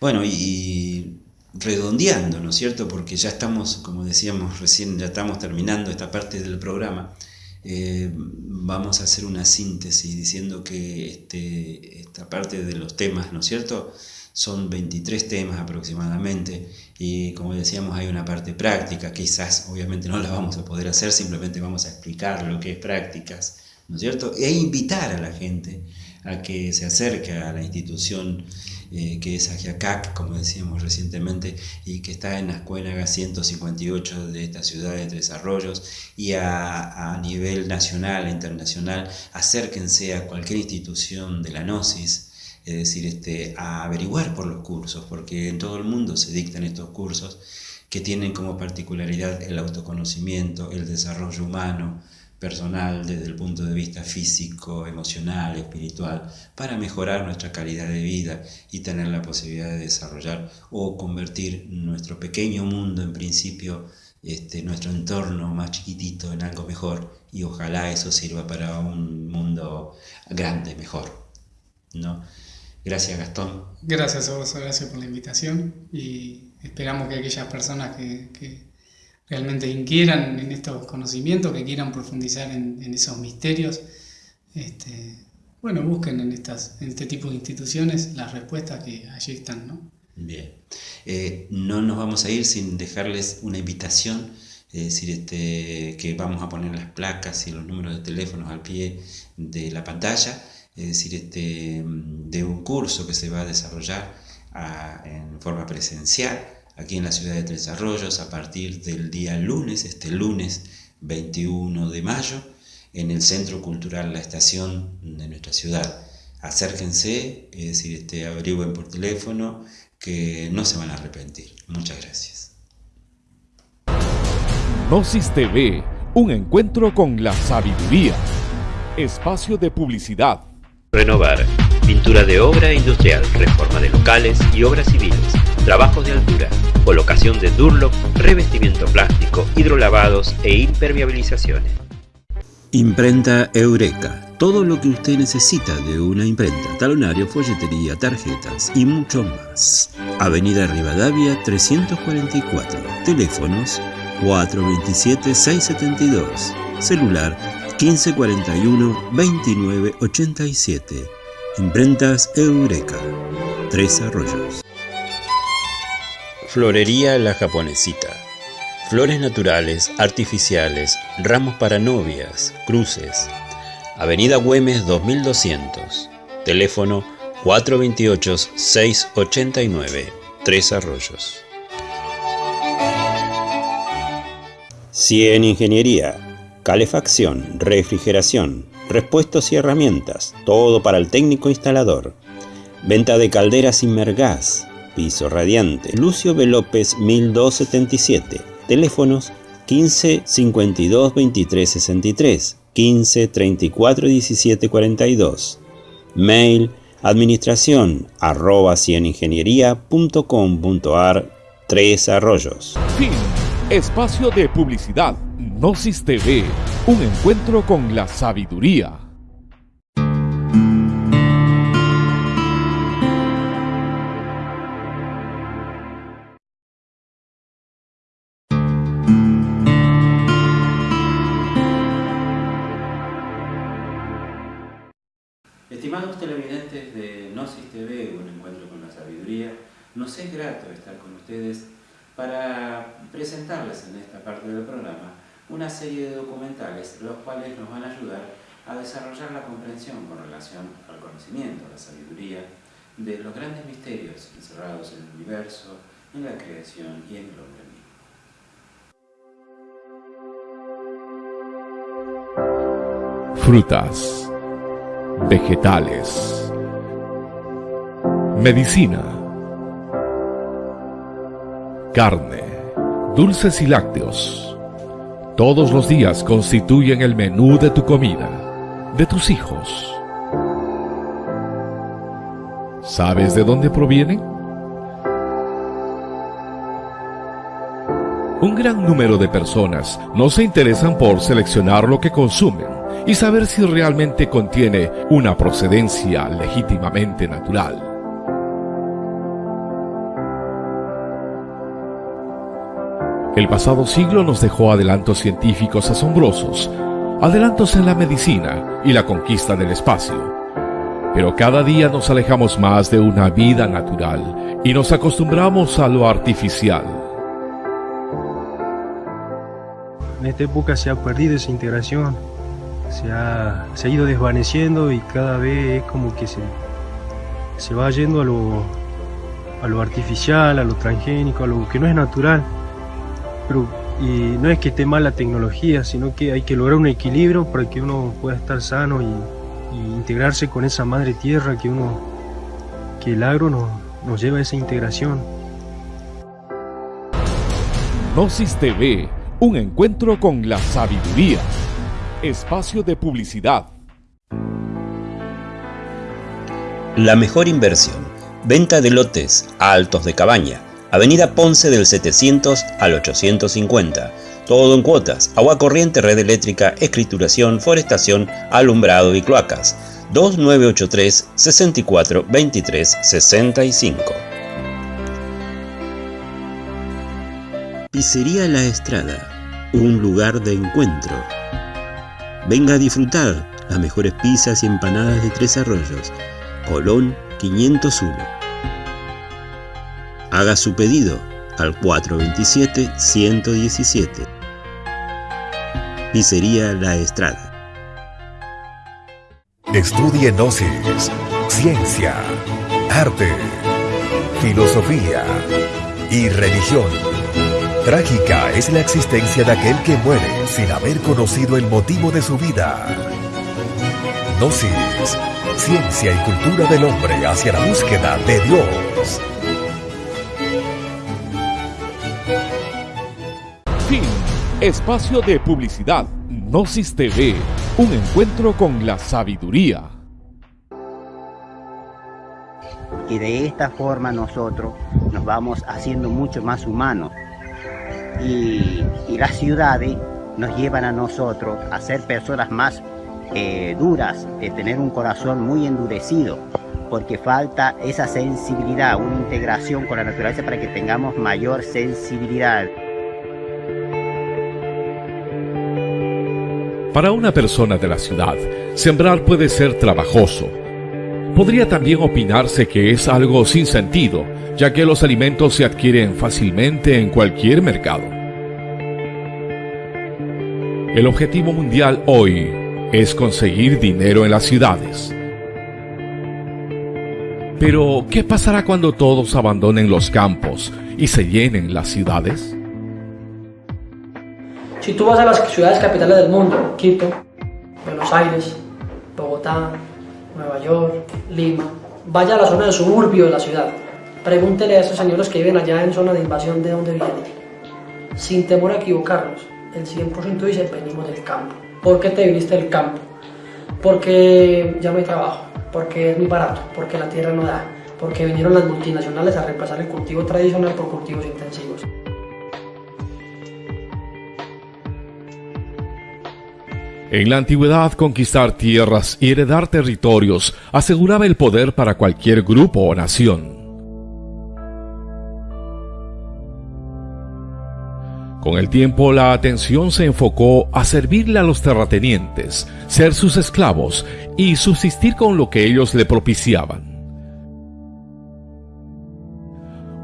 Bueno, y, redondeando, ¿no es cierto? Porque ya estamos, como decíamos recién, ya estamos terminando esta parte del programa. Eh, vamos a hacer una síntesis diciendo que este, esta parte de los temas, ¿no es cierto? son 23 temas aproximadamente y como decíamos hay una parte práctica, quizás obviamente no la vamos a poder hacer, simplemente vamos a explicar lo que es prácticas, ¿no es cierto? E invitar a la gente a que se acerque a la institución eh, que es Ajiacac, como decíamos recientemente, y que está en la escuela 158 de esta ciudad de Tres Arroyos, y a, nivel nacional e internacional, acérquense a cualquier institución de la Gnosis, es decir, este, a averiguar por los cursos, porque en todo el mundo se dictan estos cursos que tienen como particularidad el autoconocimiento, el desarrollo humano, personal desde el punto de vista físico, emocional, espiritual, para mejorar nuestra calidad de vida y tener la posibilidad de desarrollar o convertir nuestro pequeño mundo, en principio, este, nuestro entorno más chiquitito en algo mejor y ojalá eso sirva para un mundo grande, mejor. ¿no? Gracias, Gastón. Gracias a gracias por la invitación y esperamos que aquellas personas que, realmente inquieran en estos conocimientos, que quieran profundizar en, esos misterios, este, bueno, busquen en, estas, en este tipo de instituciones las respuestas que allí están, ¿no? Bien. Eh, no nos vamos a ir sin dejarles una invitación, es decir, este, que vamos a poner las placas y los números de teléfonos al pie de la pantalla es decir, este, de un curso que se va a desarrollar en forma presencial aquí en la ciudad de Tres Arroyos a partir del día lunes, este lunes 21 de mayo, en el Centro Cultural La Estación de nuestra ciudad. Acérquense, es decir, este, averigüen por teléfono, que no se van a arrepentir. Muchas gracias. Gnosis TV, un encuentro con la sabiduría. Espacio de publicidad Renovar. Pintura de obra industrial, reforma de locales y obras civiles, trabajos de altura, colocación de Durlock, revestimiento plástico, hidrolavados e impermeabilizaciones. Imprenta Eureka. Todo lo que usted necesita de una imprenta, talonario, folletería, tarjetas y mucho más. Avenida Rivadavia 344. Teléfonos 427-672. Celular 1541 2987. Imprentas Eureka. Tres Arroyos. Florería La Japonesita. Flores naturales, artificiales, ramos para novias, cruces. Avenida Güemes 2200. Teléfono 428-689. Tres Arroyos. Cien Ingeniería calefacción, refrigeración, repuestos y herramientas, todo para el técnico instalador. Venta de calderas Inmergas, piso radiante. Lucio B. López 1277. Teléfonos 15 52 23 63, 15 34 17 42. Mail administración arroba cieningeniería.com.ar 3 arroyos. Fin Espacio de publicidad. Gnosis TV. Un encuentro con la sabiduría. Es grato estar con ustedes para presentarles en esta parte del programa una serie de documentales los cuales nos van a ayudar a desarrollar la comprensión con relación al conocimiento, a la sabiduría de los grandes misterios encerrados en el universo, en la creación y en el hombre mismo. Frutas, vegetales, medicina, carne, dulces y lácteos. Todos los días constituyen el menú de tu comida, de tus hijos. ¿Sabes de dónde provienen? Un gran número de personas no se interesan por seleccionar lo que consumen y saber si realmente contiene una procedencia legítimamente natural. El pasado siglo nos dejó adelantos científicos asombrosos, adelantos en la medicina y la conquista del espacio. Pero cada día nos alejamos más de una vida natural y nos acostumbramos a lo artificial. En esta época se ha perdido esa integración, se ha, se ha ido desvaneciendo y cada vez es como que se, se va yendo a lo, a lo artificial, a lo transgénico, a lo que no es natural. Y no es que esté mal la tecnología, sino que hay que lograr un equilibrio para que uno pueda estar sano y, y integrarse con esa madre tierra que uno que el agro nos, nos lleva a esa integración. Gnosis TV, un encuentro con la sabiduría. Espacio de publicidad. La mejor inversión. Venta de lotes a altos de cabaña. Avenida Ponce del 700 al 850. Todo en cuotas. Agua corriente, red eléctrica, escrituración, forestación, alumbrado y cloacas. 2983 64 23 65. Pizzería La Estrada. Un lugar de encuentro. Venga a disfrutar las mejores pizzas y empanadas de Tres Arroyos. Colón 501. Haga su pedido al 427-117. Pizzería La Estrada. Estudie Gnosis, ciencia, arte, filosofía y religión. Trágica es la existencia de aquel que muere sin haber conocido el motivo de su vida. Gnosis, ciencia y cultura del hombre hacia la búsqueda de Dios. Espacio de publicidad. Gnosis TV. Un encuentro con la sabiduría. Y de esta forma nosotros nos vamos haciendo mucho más humanos. Y, las ciudades nos llevan a nosotros a ser personas más eh, duras, de tener un corazón muy endurecido, porque falta esa sensibilidad, una integración con la naturaleza para que tengamos mayor sensibilidad. Para una persona de la ciudad, sembrar puede ser trabajoso. Podría también opinarse que es algo sin sentido, ya que los alimentos se adquieren fácilmente en cualquier mercado. El objetivo mundial hoy es conseguir dinero en las ciudades. Pero, ¿qué pasará cuando todos abandonen los campos y se llenen las ciudades? Si tú vas a las ciudades capitales del mundo, Quito, Buenos Aires, Bogotá, Nueva York, Lima, vaya a la zona del suburbio de la ciudad, pregúntele a esos señores que viven allá en zona de invasión de dónde vienen. Sin temor a equivocarnos, el 100% dice venimos del campo. ¿Por qué te viniste del campo? Porque ya no hay trabajo, porque es muy barato, porque la tierra no da, porque vinieron las multinacionales a reemplazar el cultivo tradicional por cultivos intensivos. En la antigüedad, conquistar tierras y heredar territorios aseguraba el poder para cualquier grupo o nación. Con el tiempo la atención se enfocó a servirle a los terratenientes, ser sus esclavos y subsistir con lo que ellos le propiciaban.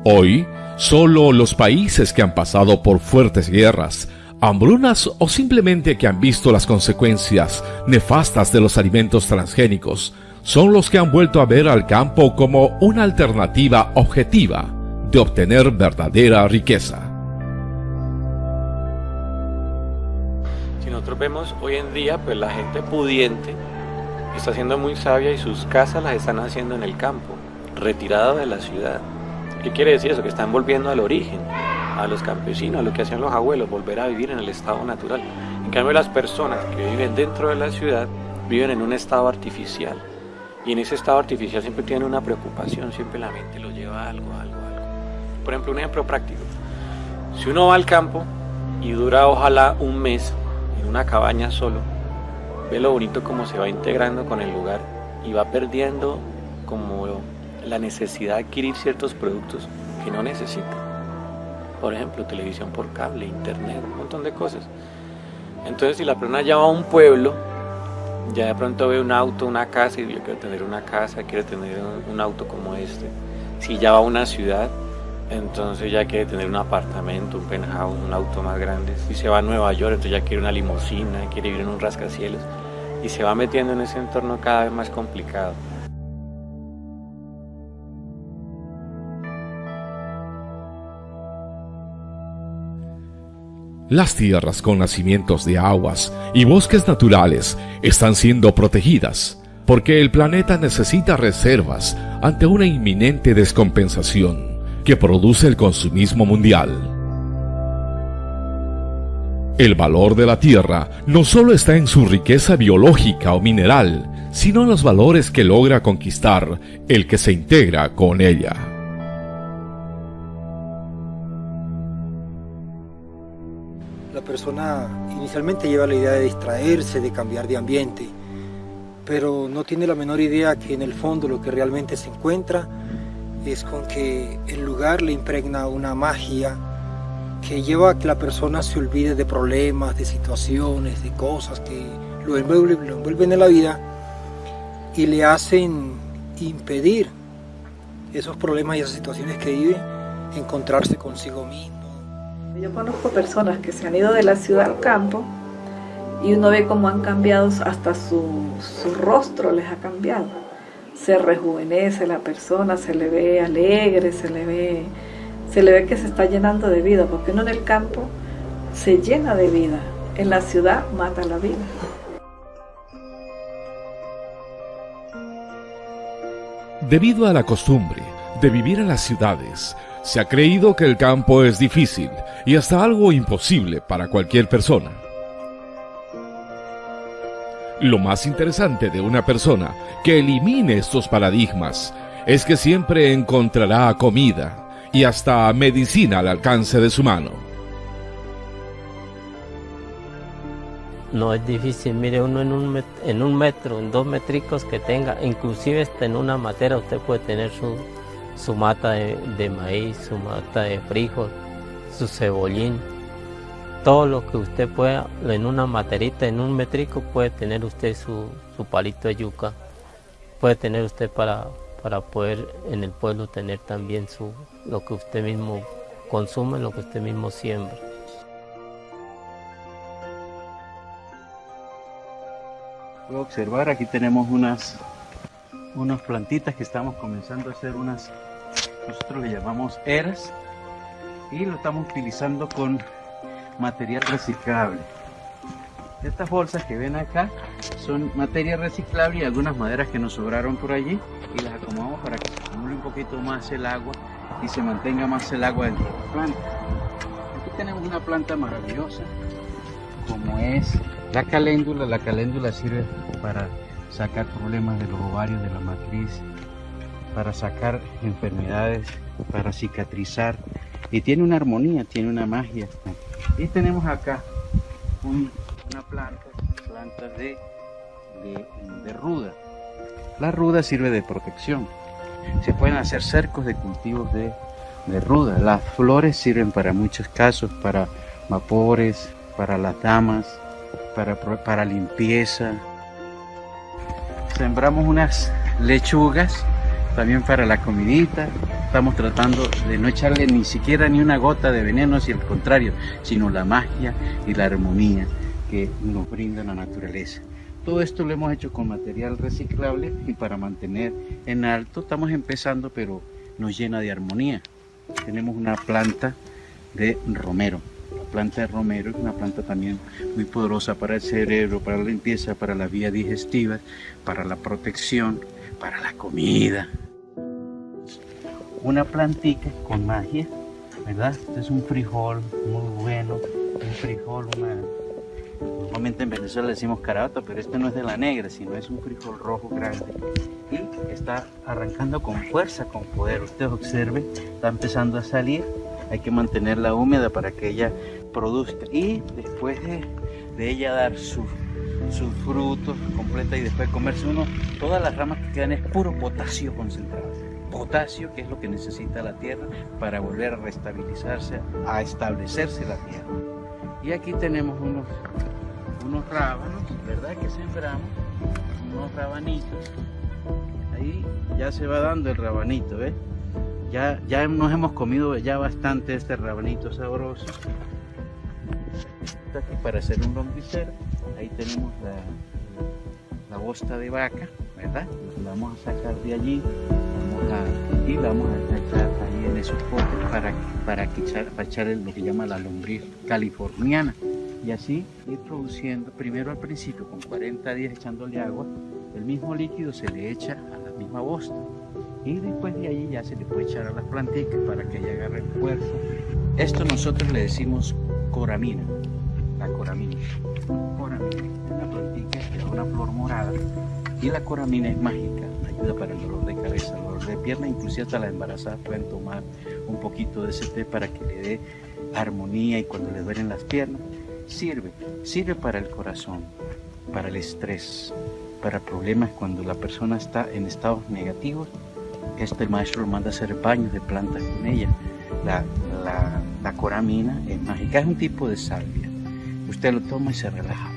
Hoy, solo los países que han pasado por fuertes guerras, hambrunas o simplemente que han visto las consecuencias nefastas de los alimentos transgénicos son los que han vuelto a ver al campo como una alternativa objetiva de obtener verdadera riqueza. Si nosotros vemos hoy en día, pues la gente pudiente está siendo muy sabia y sus casas las están haciendo en el campo, retirada de la ciudad. ¿Qué quiere decir eso? Que están volviendo al origen a los campesinos, a lo que hacían los abuelos, volver a vivir en el estado natural. En cambio, las personas que viven dentro de la ciudad viven en un estado artificial. Y en ese estado artificial siempre tienen una preocupación, siempre la mente lo lleva a algo, algo, algo. Por ejemplo, un ejemplo práctico. Si uno va al campo y dura ojalá un mes en una cabaña solo, ve lo bonito como se va integrando con el lugar y va perdiendo como la necesidad de adquirir ciertos productos que no necesita por ejemplo, televisión por cable, internet, un montón de cosas. Entonces, si la persona ya va a un pueblo, ya de pronto ve un auto, una casa, y yo quiero tener una casa, quiere tener un, auto como este. Si ya va a una ciudad, entonces ya quiere tener un apartamento, un penthouse, un auto más grande. Si se va a Nueva York, entonces ya quiere una limusina, quiere vivir en un rascacielos. Y se va metiendo en ese entorno cada vez más complicado. Las tierras con nacimientos de aguas y bosques naturales están siendo protegidas porque el planeta necesita reservas ante una inminente descompensación que produce el consumismo mundial. El valor de la tierra no solo está en su riqueza biológica o mineral, sino en los valores que logra conquistar el que se integra con ella. Persona inicialmente lleva la idea de distraerse, de cambiar de ambiente, pero no tiene la menor idea que en el fondo lo que realmente se encuentra es con que el lugar le impregna una magia que lleva a que la persona se olvide de problemas, de situaciones, de cosas que lo envuelven, lo envuelven en la vida y le hacen impedir esos problemas y esas situaciones que vive, encontrarse consigo mismo yo conozco personas que se han ido de la ciudad al campo y uno ve cómo han cambiado, hasta su, rostro les ha cambiado. Se rejuvenece la persona, se le ve alegre, se le ve, se le ve que se está llenando de vida, porque uno en el campo se llena de vida, en la ciudad mata la vida. Debido a la costumbre de vivir en las ciudades, se ha creído que el campo es difícil y hasta algo imposible para cualquier persona. Lo más interesante de una persona que elimine estos paradigmas es que siempre encontrará comida y hasta medicina al alcance de su mano. No es difícil, mire uno en un, metro, en dos metricos que tenga, inclusive en una matera usted puede tener su, su mata de, maíz, su mata de frijol, su cebollín, todo lo que usted pueda, en una materita, en un metrico, puede tener usted su, palito de yuca, puede tener usted para, para poder en el pueblo tener también su, lo que usted mismo consume, lo que usted mismo siembra. Puedo observar, aquí tenemos unas unas plantitas que estamos comenzando a hacer unas, nosotros le llamamos eras y lo estamos utilizando con material reciclable. Estas bolsas que ven acá son materia reciclable y algunas maderas que nos sobraron por allí y las acomodamos para que se acumule un poquito más el agua y se mantenga más el agua dentro de la planta. Aquí tenemos una planta maravillosa como es la caléndula. La caléndula sirve para sacar problemas de los ovarios, de la matriz, para sacar enfermedades, para cicatrizar. Y tiene una armonía, tiene una magia. Y tenemos acá una planta, plantas de, de, ruda. La ruda sirve de protección. Se pueden hacer cercos de cultivos de, de ruda. Las flores sirven para muchos casos, para vapores, para las damas, para, para limpieza. Sembramos unas lechugas también para la comidita. Estamos tratando de no echarle ni siquiera ni una gota de veneno, si al contrario, sino la magia y la armonía que nos brinda la naturaleza. Todo esto lo hemos hecho con material reciclable y para mantener en alto estamos empezando, pero nos llena de armonía. Tenemos una planta de romero. La planta de romero es una planta también muy poderosa para el cerebro, para la limpieza, para la vía digestiva, para la protección, para la comida. Una plantita con magia, ¿verdad? Este es un frijol muy bueno, un frijol, una... Normalmente en Venezuela decimos carata, pero este no es de la negra, sino es un frijol rojo grande. Y está arrancando con fuerza, con poder. Usted observe, está empezando a salir. Hay que mantenerla húmeda para que ella produzca. Y después de, ella dar su sus frutos completa y después comerse uno, todas las ramas que quedan es puro potasio concentrado. Potasio, que es lo que necesita la tierra para volver a restabilizarse, a establecerse la tierra. Y aquí tenemos unos, unos rábanos, ¿verdad? Que sembramos, unos rabanitos. Ahí ya se va dando el rabanito, ¿ves? Ya, ya nos hemos comido ya bastante este rabanito sabroso. Aquí para hacer un lombicero ahí tenemos la, la bosta de vaca, ¿verdad? La vamos a sacar de allí y la vamos a echar ahí en esos potes para, para, echar, para echar lo que llama la lombriz californiana. Y así ir produciendo, primero al principio con 40 días echándole agua, el mismo líquido se le echa a la misma bosta. Y después de ahí ya se le puede echar a las plantitas para que ella agarre fuerza. Esto nosotros le decimos coramina, la coramina una plantita que una flor morada y la coramina es mágica, ayuda para el dolor de cabeza, el dolor de pierna, inclusive hasta las embarazadas pueden tomar un poquito de ese té para que le dé armonía y cuando le duelen las piernas, sirve, sirve para el corazón, para el estrés, para problemas cuando la persona está en estados negativos, este maestro lo manda a hacer baños de plantas con ella. La, la, la coramina es mágica, es un tipo de salvia. Usted lo toma y se relaja